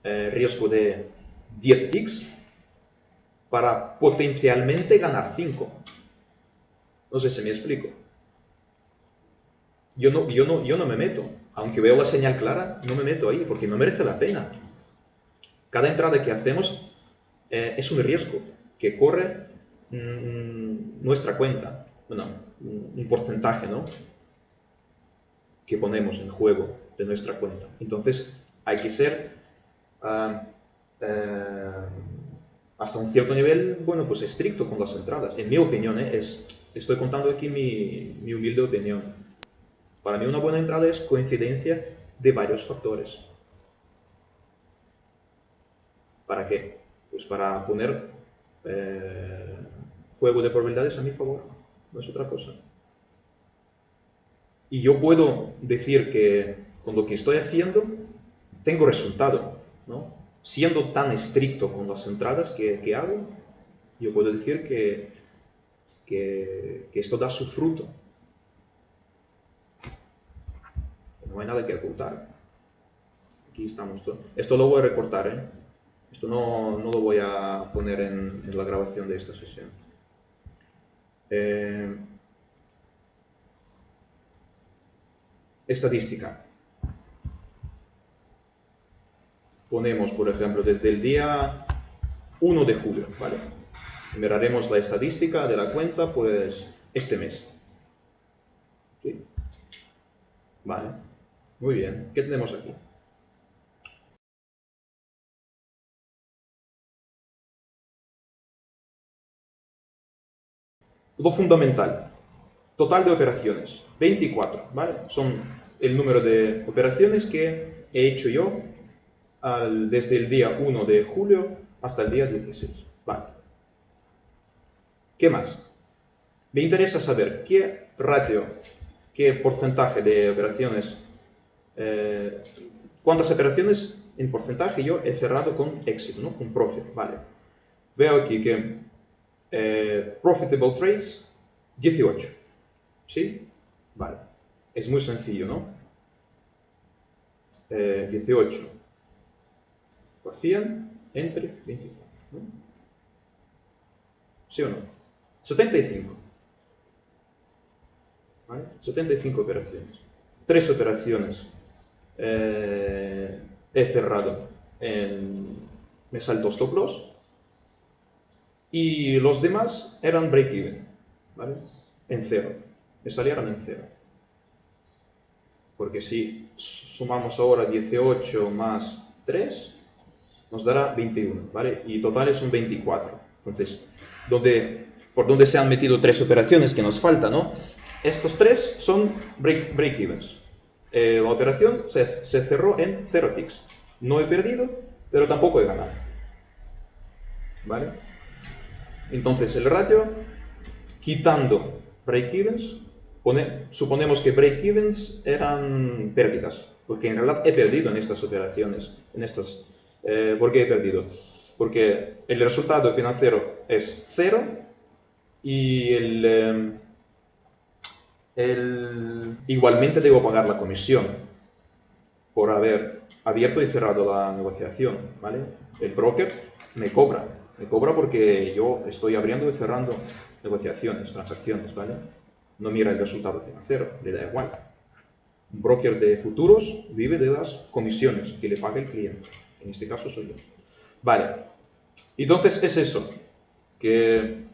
eh, riesgo de 10 ticks para potencialmente ganar 5. No sé si me explico. Yo no, yo, no, yo no me meto. Aunque veo la señal clara, no me meto ahí porque no merece la pena. Cada entrada que hacemos eh, es un riesgo que corre mm, nuestra cuenta. Bueno, un porcentaje, ¿no? Que ponemos en juego de nuestra cuenta. Entonces, hay que ser ah, eh, hasta un cierto nivel, bueno, pues estricto con las entradas. En mi opinión, ¿eh? es, estoy contando aquí mi, mi humilde opinión. Para mí una buena entrada es coincidencia de varios factores. ¿Para qué? Pues para poner eh, juego de probabilidades a mi favor, no es otra cosa. Y yo puedo decir que con lo que estoy haciendo tengo resultado, ¿no? siendo tan estricto con las entradas que, hago, yo puedo decir que, que, esto da su fruto. No hay nada que ocultar. Aquí estamos. Esto lo voy a recortar, ¿eh? Esto no, lo voy a poner en, la grabación de esta sesión. Eh, estadística. ponemos, por ejemplo, desde el día 1 de julio, ¿vale? Miraremos la estadística de la cuenta, pues, este mes. ¿Sí? Vale. Muy bien. ¿Qué tenemos aquí? Lo fundamental. Total de operaciones. 24, ¿vale? Son el número de operaciones que he hecho yo desde el día 1 de julio hasta el día 16. Vale. ¿Qué más? Me interesa saber qué ratio, qué porcentaje de operaciones, eh, cuántas operaciones en porcentaje yo he cerrado con éxito, ¿no? con profit. Vale. Veo aquí que eh, profitable trades, 18. ¿Sí? Vale. Es muy sencillo, ¿no? 18 eh, por 100 entre 24. ¿Sí o no? 75. ¿Vale? 75 operaciones. Tres operaciones eh, he cerrado en... Me salto stop loss. Y los demás eran break-even. ¿Vale? En cero. Me salieron en cero. Porque si sumamos ahora 18 más 3, nos dará 21, ¿vale? Y total es un 24. Entonces, donde, por donde se han metido tres operaciones que nos faltan, ¿no? Estos tres son break-evens. Eh, la operación se, cerró en 0 ticks. No he perdido, pero tampoco he ganado. ¿Vale? Entonces, el ratio, quitando break-evens, suponemos que break-evens eran pérdidas, porque en realidad he perdido en estas operaciones, en estas eh, ¿Por qué he perdido? Porque el resultado financiero es cero y em, el, igualmente debo pagar la comisión por haber abierto y cerrado la negociación. ¿vale? El broker me cobra. Me cobra porque yo estoy abriendo y cerrando negociaciones, transacciones, ¿vale? No mira el resultado financiero, le da igual. Un broker de futuros vive de las comisiones que le paga el cliente. En este caso soy yo. Vale. Entonces es eso, que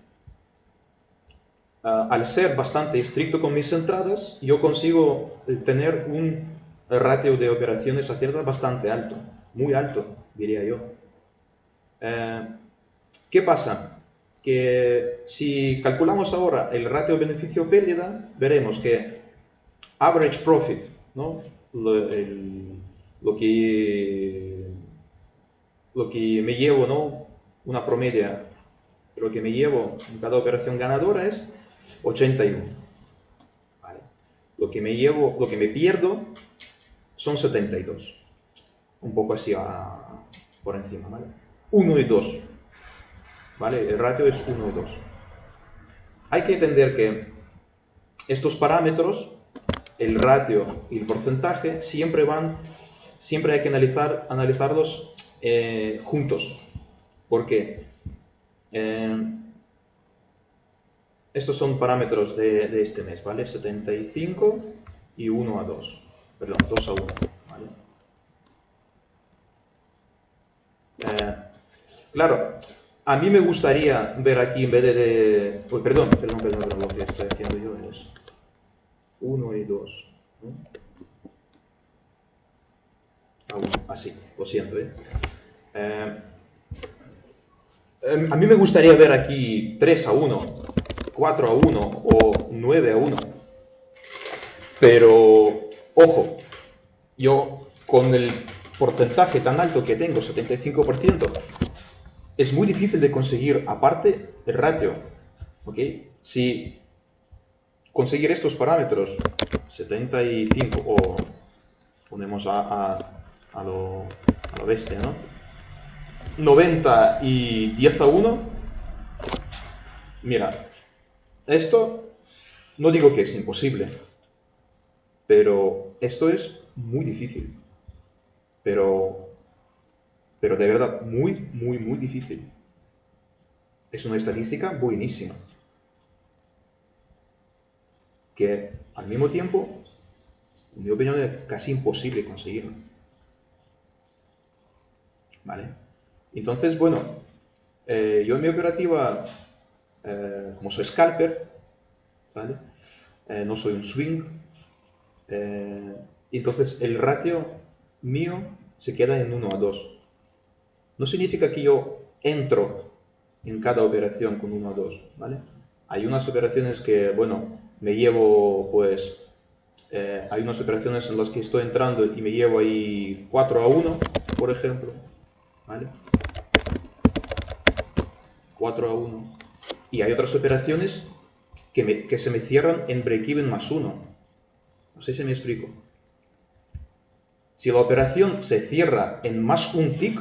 ah, al ser bastante estricto con mis entradas, yo consigo tener un ratio de operaciones a cierta bastante alto, muy alto, diría yo. Eh, ¿Qué pasa? Que si calculamos ahora el ratio beneficio-pérdida, veremos que average profit, ¿no? lo, que, lo que me llevo, ¿no? una promedia, lo que me llevo en cada operación ganadora es 81. ¿vale? Lo que me llevo, lo que me pierdo son 72. Un poco así por encima, ¿vale? 1 y 2. ¿Vale? El ratio es 1 y 2. Hay que entender que estos parámetros, el ratio y el porcentaje, siempre van, siempre hay que analizar, analizarlos eh, juntos. ¿Por qué? Eh, estos son parámetros de, de, este mes, ¿vale? 75 y 1 a 2 perdón, 2 a 1. ¿vale? Eh, claro, a mí me gustaría ver aquí en vez de... de oh, perdón, perdón, perdón, perdón, lo que estoy haciendo yo es 1 y 2. ¿no? A así, lo siento. ¿eh? Eh, em, a mí me gustaría ver aquí 3 a 1, 4 a 1 o 9 a 1. Pero Ojo, yo con el porcentaje tan alto que tengo, 75%, es muy difícil de conseguir, aparte, el ratio. ¿ok? Si conseguir estos parámetros, 75 o ponemos a, a, lo, a lo bestia, ¿no? 90 y 10 a 1, mira, esto no digo que es imposible, pero esto es muy difícil. Pero, pero de verdad, muy, muy, muy difícil. Es una estadística buenísima. Que al mismo tiempo, en mi opinión, es casi imposible conseguirlo. ¿Vale? Entonces, bueno, eh, yo en mi operativa, eh, como soy scalper, ¿vale? Eh, no soy un swing, entonces el ratio mío se queda en 1 a 2. No significa que yo entro en cada operación con 1 a 2, ¿vale? Hay unas operaciones que, bueno, me llevo, pues, eh, hay unas operaciones en las que estoy entrando y me llevo ahí 4 a 1, por ejemplo, ¿vale? 4 a 1. Y hay otras operaciones que, que se me cierran en break-even más 1. No sé si me explico. Si la operación se cierra en más un tick,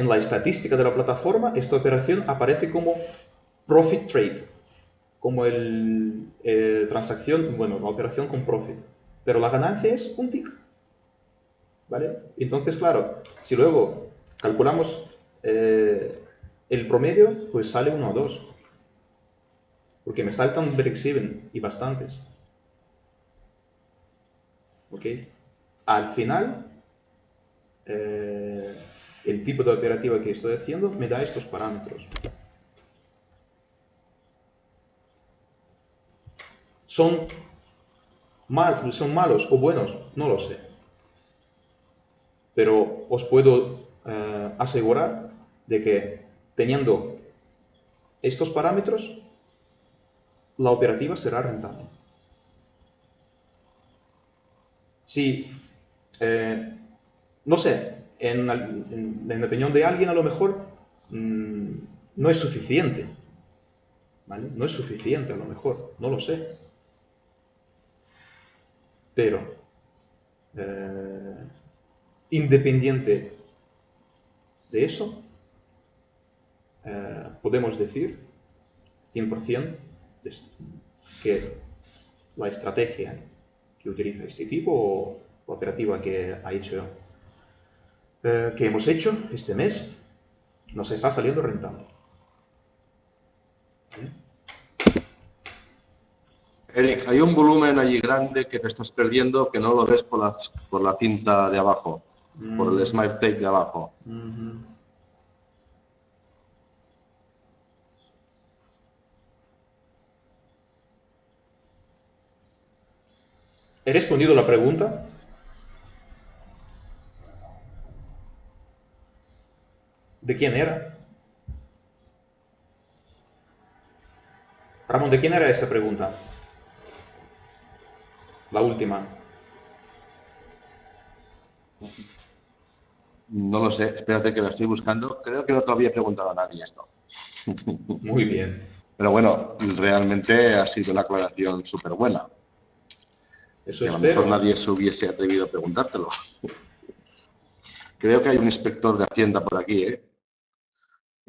en la estadística de la plataforma, esta operación aparece como profit trade, como el, transacción, bueno, la operación con profit. Pero la ganancia es un tick. ¿Vale? Entonces, claro, si luego calculamos eh, el promedio, pues sale 1 o 2. Porque me saltan break-even y bastantes. ¿ok? Al final, eh, el tipo de operativa que estoy haciendo me da estos parámetros. ¿Son, mal, ¿Son malos o buenos? No lo sé. Pero os puedo eh, asegurar de que teniendo estos parámetros, la operativa será rentable. Si, eh, no sé, en, la opinión de alguien a lo mejor mm, no es suficiente. ¿vale? No es suficiente a lo mejor, no lo sé. Pero, eh, independiente de eso, eh, podemos decir 100% que la estrategia que utiliza este tipo o operativa que ha hecho eh, que hemos hecho este mes nos está saliendo rentable. Eric, hay un volumen allí grande que te estás perdiendo que no lo ves por, las, por la cinta de abajo, por el Mm. smart tape de abajo. Ujú. ¿He respondido la pregunta? ¿De quién era? Ramón, ¿de quién era esa pregunta? La última. No lo sé, espérate que la estoy buscando. Creo que no te había preguntado a nadie esto. (laughs) Muy bien. Pero bueno, realmente ha sido una aclaración súper buena. Eso Que a lo mejor nadie se hubiese atrevido a preguntártelo. (laughs) Creo que hay un inspector de Hacienda por aquí, ¿eh?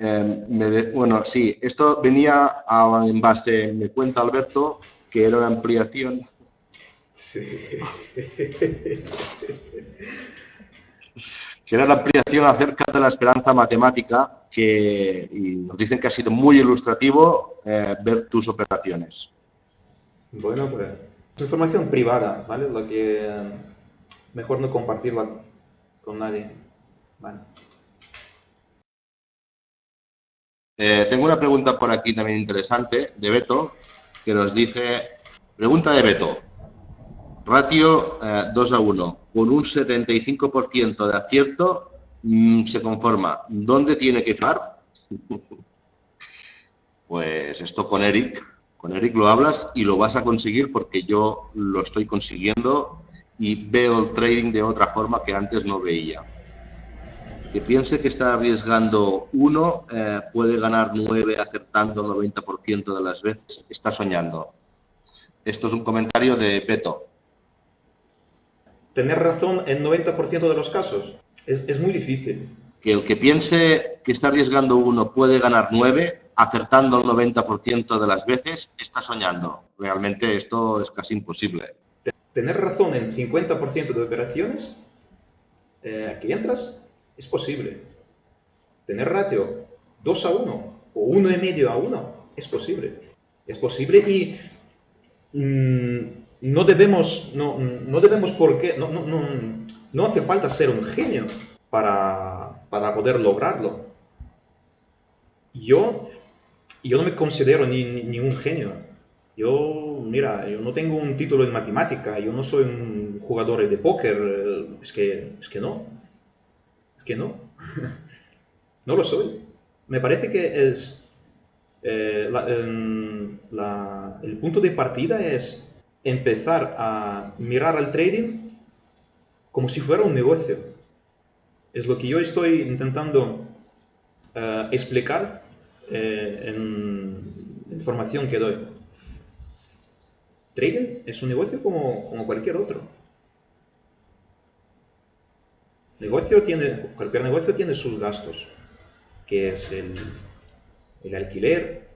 Eh, me de- bueno, sí, esto venía a- en base, me cuenta Alberto, que era una ampliación, Sí. (laughs) que era una ampliación acerca de la esperanza matemática, que y nos dicen que ha sido muy ilustrativo eh, ver tus operaciones. Bueno, pues es información privada, ¿vale? La que eh, mejor no compartirla con nadie. Vale. Eh, tengo una pregunta por aquí también interesante de Beto, que nos dice, pregunta de Beto, ratio eh, 2 a 1, con un 75% de acierto mm, se conforma. ¿Dónde tiene que firmar? (laughs) Pues esto con Eric, con Eric lo hablas y lo vas a conseguir porque yo lo estoy consiguiendo y veo el trading de otra forma que antes no veía que piense que está arriesgando uno, eh, puede ganar nueve acertando el 90% de las veces, está soñando. Esto es un comentario de Peto. Tener razón en 90% de los casos es, es muy difícil. Que el que piense que está arriesgando uno puede ganar nueve, acertando el 90% de las veces, está soñando. Realmente esto es casi imposible. Tener razón en 50% de operaciones eh, que entras es posible. Tener ratio 2 a 1 o 1,5 a 1 es posible. Es posible y mm, no debemos, no, no debemos por qué, no, no, no, no hace falta ser un genio para, para poder lograrlo. Yo, yo no me considero ni, ni, un genio. Yo, mira, yo no tengo un título en matemática, yo no soy un jugador de póker, eh, es que, es que no, que no, no lo soy. Me parece que es, eh, el punto de partida es empezar a mirar al trading como si fuera un negocio. Es lo que yo estoy intentando eh, explicar eh, en información que doy. Trading es un negocio como cualquier otro. Negocio tiene, cualquier negocio tiene sus gastos, que es el, el alquiler,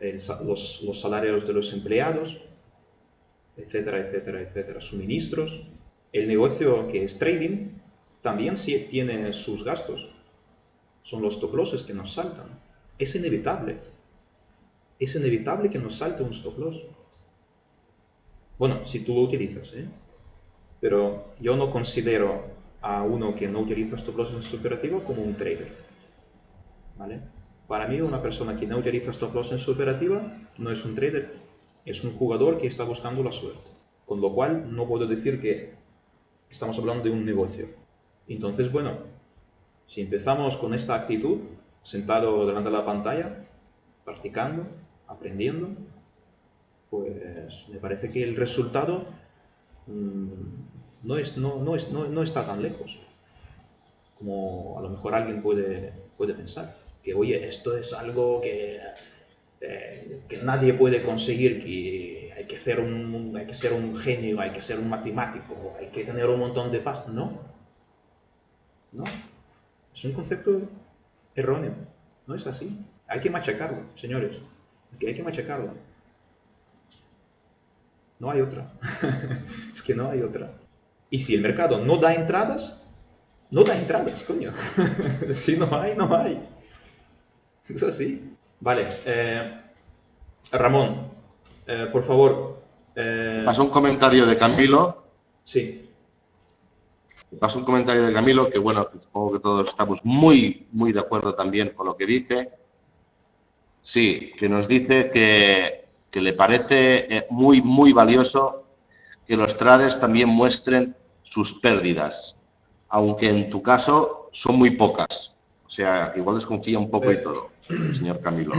el los, los salarios de los empleados, etcétera, etcétera, etcétera, suministros. El negocio que es trading también sí tiene sus gastos. Son los stop losses que nos saltan. Es inevitable. Es inevitable que nos salte un stop loss. Bueno, si tú lo utilizas, ¿eh? Pero yo no considero a uno que no utiliza en su operativa como un trader. ¿Vale? Para mí, una persona que no utiliza stop loss en su operativa no es un trader, es un jugador que está buscando la suerte. Con lo cual, no puedo decir que estamos hablando de un negocio. Entonces, bueno, si empezamos con esta actitud, sentado delante de la pantalla, practicando, aprendiendo, pues me parece que el resultado mm, no, es, no, no, es, no, no está tan lejos como a lo mejor alguien puede, puede pensar. Que, oye, esto es algo que, eh, que nadie puede conseguir, que hay que, ser un, hay que ser un genio, hay que ser un matemático, hay que tener un montón de pasta. No. No. Es un concepto erróneo. No es así. Hay que machacarlo, señores. Hay que machacarlo. No hay otra. (laughs) es que no hay otra. Y si el mercado no da entradas, no da entradas, coño. (laughs) si no hay, no hay. Es así. Vale. eh, Ramón, eh, por favor. eh, Pasó un comentario de Camilo. sí. Pasó un comentario de Camilo que, bueno, supongo que todos estamos muy, muy de acuerdo también con lo que dice. Sí, que nos dice que, que le parece eh, muy, muy valioso que los traders también muestren sus pérdidas, aunque en tu caso son muy pocas. O sea, igual desconfía un poco y todo, señor Camilo.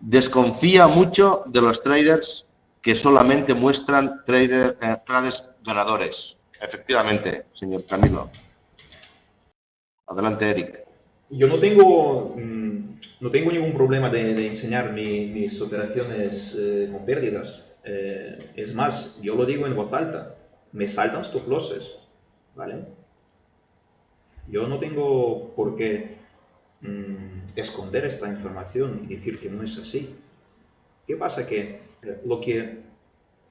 Desconfía mucho de los traders que solamente muestran trader, eh, trades ganadores. Efectivamente, señor Camilo. Adelante, Eric. Yo no tengo, mm, no tengo ningún problema de, de enseñar mi- mis operaciones eh, con pérdidas. Eh, es más, yo lo digo en voz alta. Me saltan stop losses. ¿Vale? Yo no tengo por qué mm, esconder esta información y decir que no es así. ¿Qué pasa? Que eh, lo que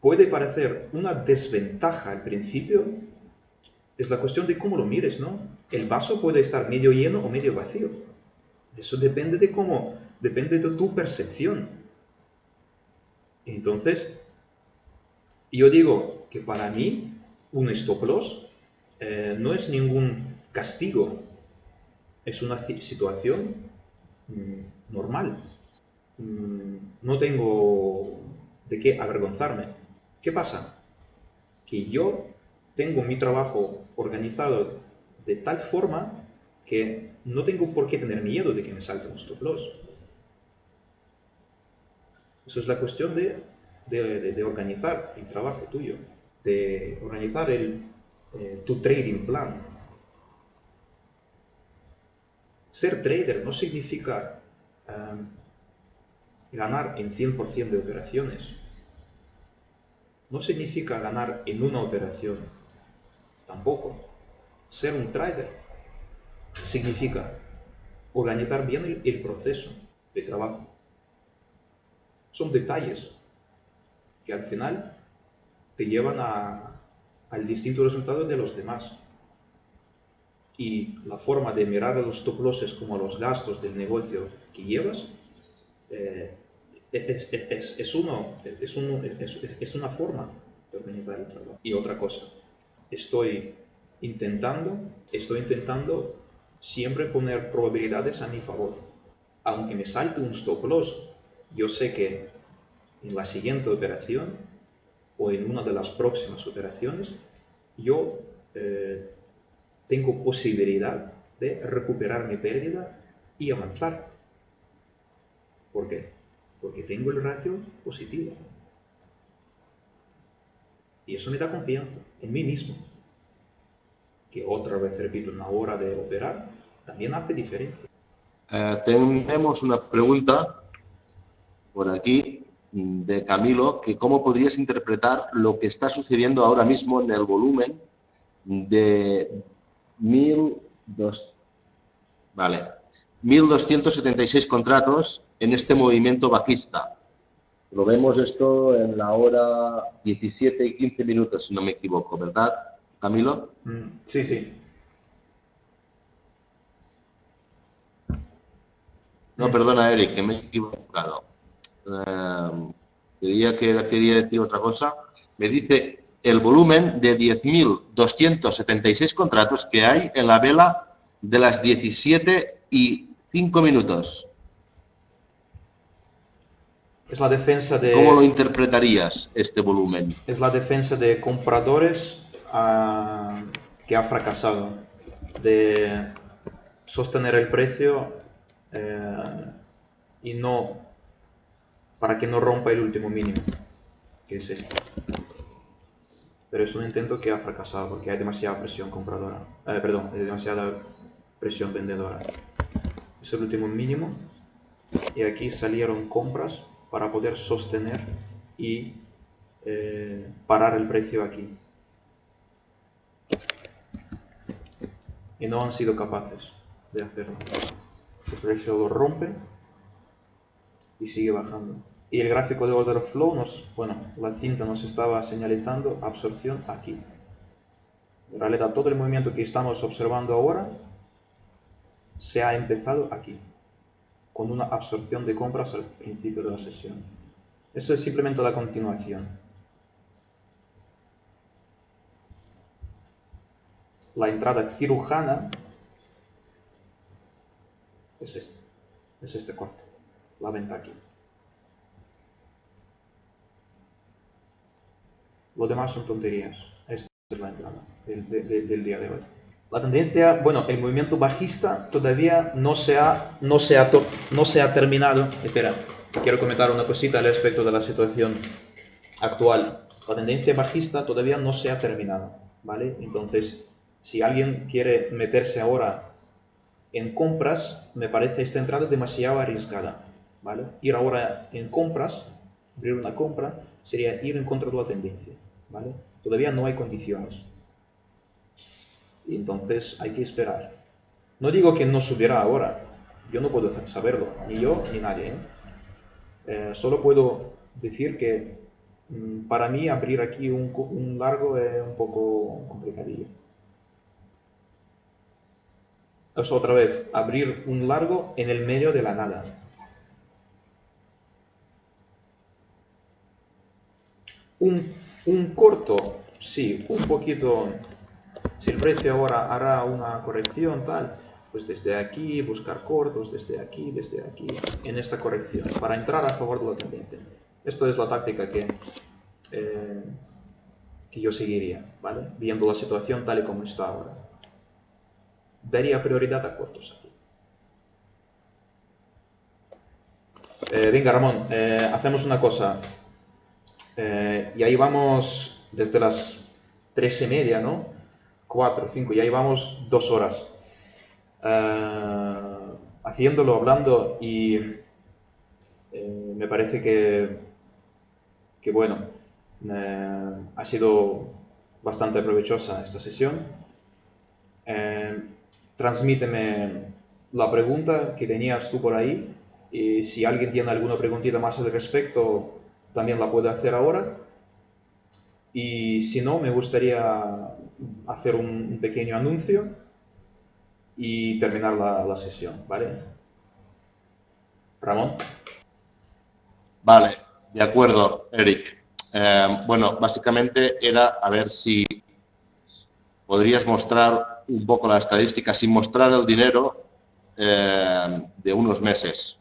puede parecer una desventaja al principio es la cuestión de cómo lo mires, ¿no? El vaso puede estar medio lleno o medio vacío. Eso depende de cómo, depende de tu percepción. Entonces, yo digo que para mí un stop loss eh, no es ningún castigo, es una ci- situación mm, normal. Mm, no tengo de qué avergonzarme. ¿Qué pasa? Que yo tengo mi trabajo organizado de tal forma que no tengo por qué tener miedo de que me salte un stop loss. Eso es la cuestión de- de organizar el trabajo tuyo, de organizar el, eh, tu trading plan. Ser trader no significa em, ganar en 100% de operaciones. No significa ganar en una operación. Tampoco. Ser un trader significa organizar bien el, el proceso de trabajo. Son detalles que al final te llevan a- al distinto resultado de los demás. Y la forma de mirar a los stop losses como los gastos del negocio que llevas eh, es, es- es- es uno, es, uno- es- es- es una forma de organizar el trabajo. Y otra cosa, estoy intentando, estoy intentando siempre poner probabilidades a mi favor. Aunque me salte un stop loss, yo sé que en la siguiente operación o en una de las próximas operaciones, yo eh, tengo posibilidad de recuperar mi pérdida y avanzar. ¿Por qué? Porque tengo el ratio positivo. Y eso me da confianza en mí mismo. Que otra vez, repito, una hora de operar también hace diferencia. Eh, tenemos una pregunta por aquí de Camilo, que cómo podrías interpretar lo que está sucediendo ahora mismo en el volumen de 1.200 vale, 1.276 contratos en este movimiento bajista. Lo vemos esto en la hora 17 y 15 minutos, si no me equivoco, ¿verdad, Camilo? Mm, Sí, sí. No, perdona, Eric, que me he equivocado. Eh, creía que era- quería decir otra cosa. Me dice el volumen de 10.276 contratos que hay en la vela de las 17 y 5 minutos. Es la defensa de... ¿Cómo lo interpretarías este volumen? es la defensa de compradores ah, que ha fracasado de sostener el precio eh, y no para que no rompa el último mínimo que es este pero es un intento que ha fracasado porque hay demasiada presión compradora eh, perdón hay demasiada presión vendedora es el último mínimo y aquí salieron compras para poder sostener y eh, parar el precio aquí. Y no han sido capaces de hacerlo. El precio lo rompe y sigue bajando. Y el gráfico de order flow nos, bueno, la cinta nos estaba señalizando absorción aquí. En realidad todo el movimiento que estamos observando ahora se ha empezado aquí. con una absorción de compras al principio de la sesión. Eso es simplemente la continuación. La entrada cirujana es este, es este corte, la venta aquí. Lo demás son tonterías. Esta es la entrada del, día de hoy. La tendencia, bueno, el movimiento bajista todavía no se ha, no se ha, no se ha terminado. Espera, quiero comentar una cosita al respecto de la situación actual. La tendencia bajista todavía no se ha terminado, ¿vale? Entonces, si alguien quiere meterse ahora en compras, me parece esta entrada demasiado arriesgada, ¿vale? Ir ahora en compras, abrir una compra, sería ir en contra de la tendencia. Todavía no hay condiciones. Y entonces hay que esperar. No digo que no subirá ahora, yo no puedo saberlo, ni yo ni nadie. ¿eh? Eh, solo puedo decir que mm, para mí abrir aquí un, largo es un poco complicadillo. Es otra vez, abrir un largo en el medio de la nada. Un un corto, sí, un poquito, si el precio ahora hará una corrección tal, pues desde aquí buscar cortos, desde aquí, desde aquí, en esta corrección, para entrar a favor de la tendencia. Esto es la táctica que, eh, que yo seguiría, ¿vale? Viendo la situación tal y como está ahora. Daría prioridad a cortos aquí. Eh, venga, Ramón, eh, hacemos una cosa. Eh, y ahí vamos desde las tres y media, ¿no? Cuatro, cinco, y ahí vamos dos horas. Eh, haciéndolo, hablando, y eh, me parece que, que bueno, ha sido bastante provechosa esta sesión. transmíteme la pregunta que tenías tú por ahí y si alguien tiene alguna preguntita más al respecto, también la puedo hacer ahora. Y si no, me gustaría hacer un, pequeño anuncio y terminar la, sesión, ¿vale? Ramón. Vale, de acuerdo, Eric. Eh, bueno, básicamente era a ver si podrías mostrar un poco la estadística sin mostrar el dinero eh, de unos meses.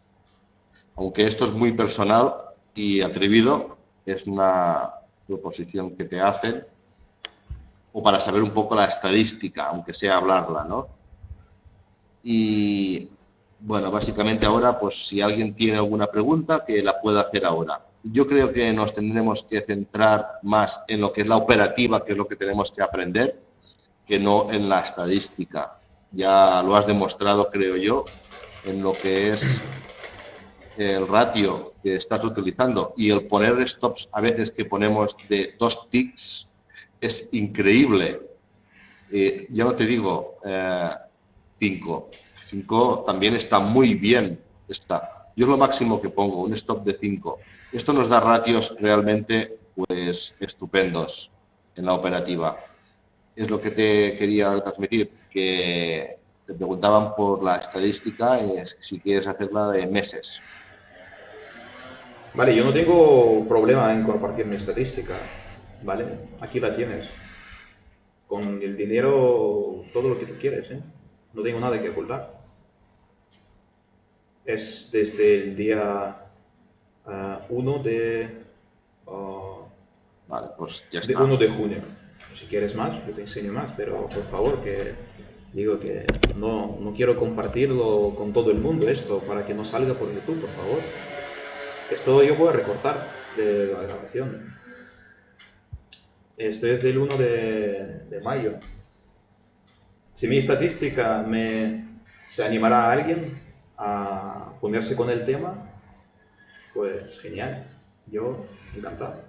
Aunque esto es muy personal, y atrevido es una proposición que te hacen o para saber un poco la estadística, aunque sea hablarla, ¿no? Y bueno, básicamente ahora, pues si alguien tiene alguna pregunta, que la pueda hacer ahora. Yo creo que nos tendremos que centrar más en lo que es la operativa, que es lo que tenemos que aprender, que no en la estadística. Ya lo has demostrado, creo yo, en lo que es el ratio que estás utilizando y el poner stops a veces que ponemos de dos ticks es increíble. Eh, ya no te digo eh, cinco. Cinco también está muy bien. Está. Yo es lo máximo que pongo, un stop de cinco. Esto nos da ratios realmente pues estupendos en la operativa. Es lo que te quería transmitir, que te preguntaban por la estadística, y si quieres hacerla de meses. Vale, yo no tengo problema en compartir mi estadística, ¿vale? Aquí la tienes. Con el dinero, todo lo que tú quieres, ¿eh? No tengo nada que ocultar. Es desde el día 1 uh, de... Uh, vale, pues ya está. De 1 de junio. Si quieres más, yo te enseño más, pero por favor, que digo que no, no quiero compartirlo con todo el mundo esto, para que no salga por YouTube, por favor. Esto yo puedo recortar de la grabación. Esto es del 1 de, mayo. Si mi estadística me, se animará a alguien a ponerse con el tema, pues genial. Yo encantado.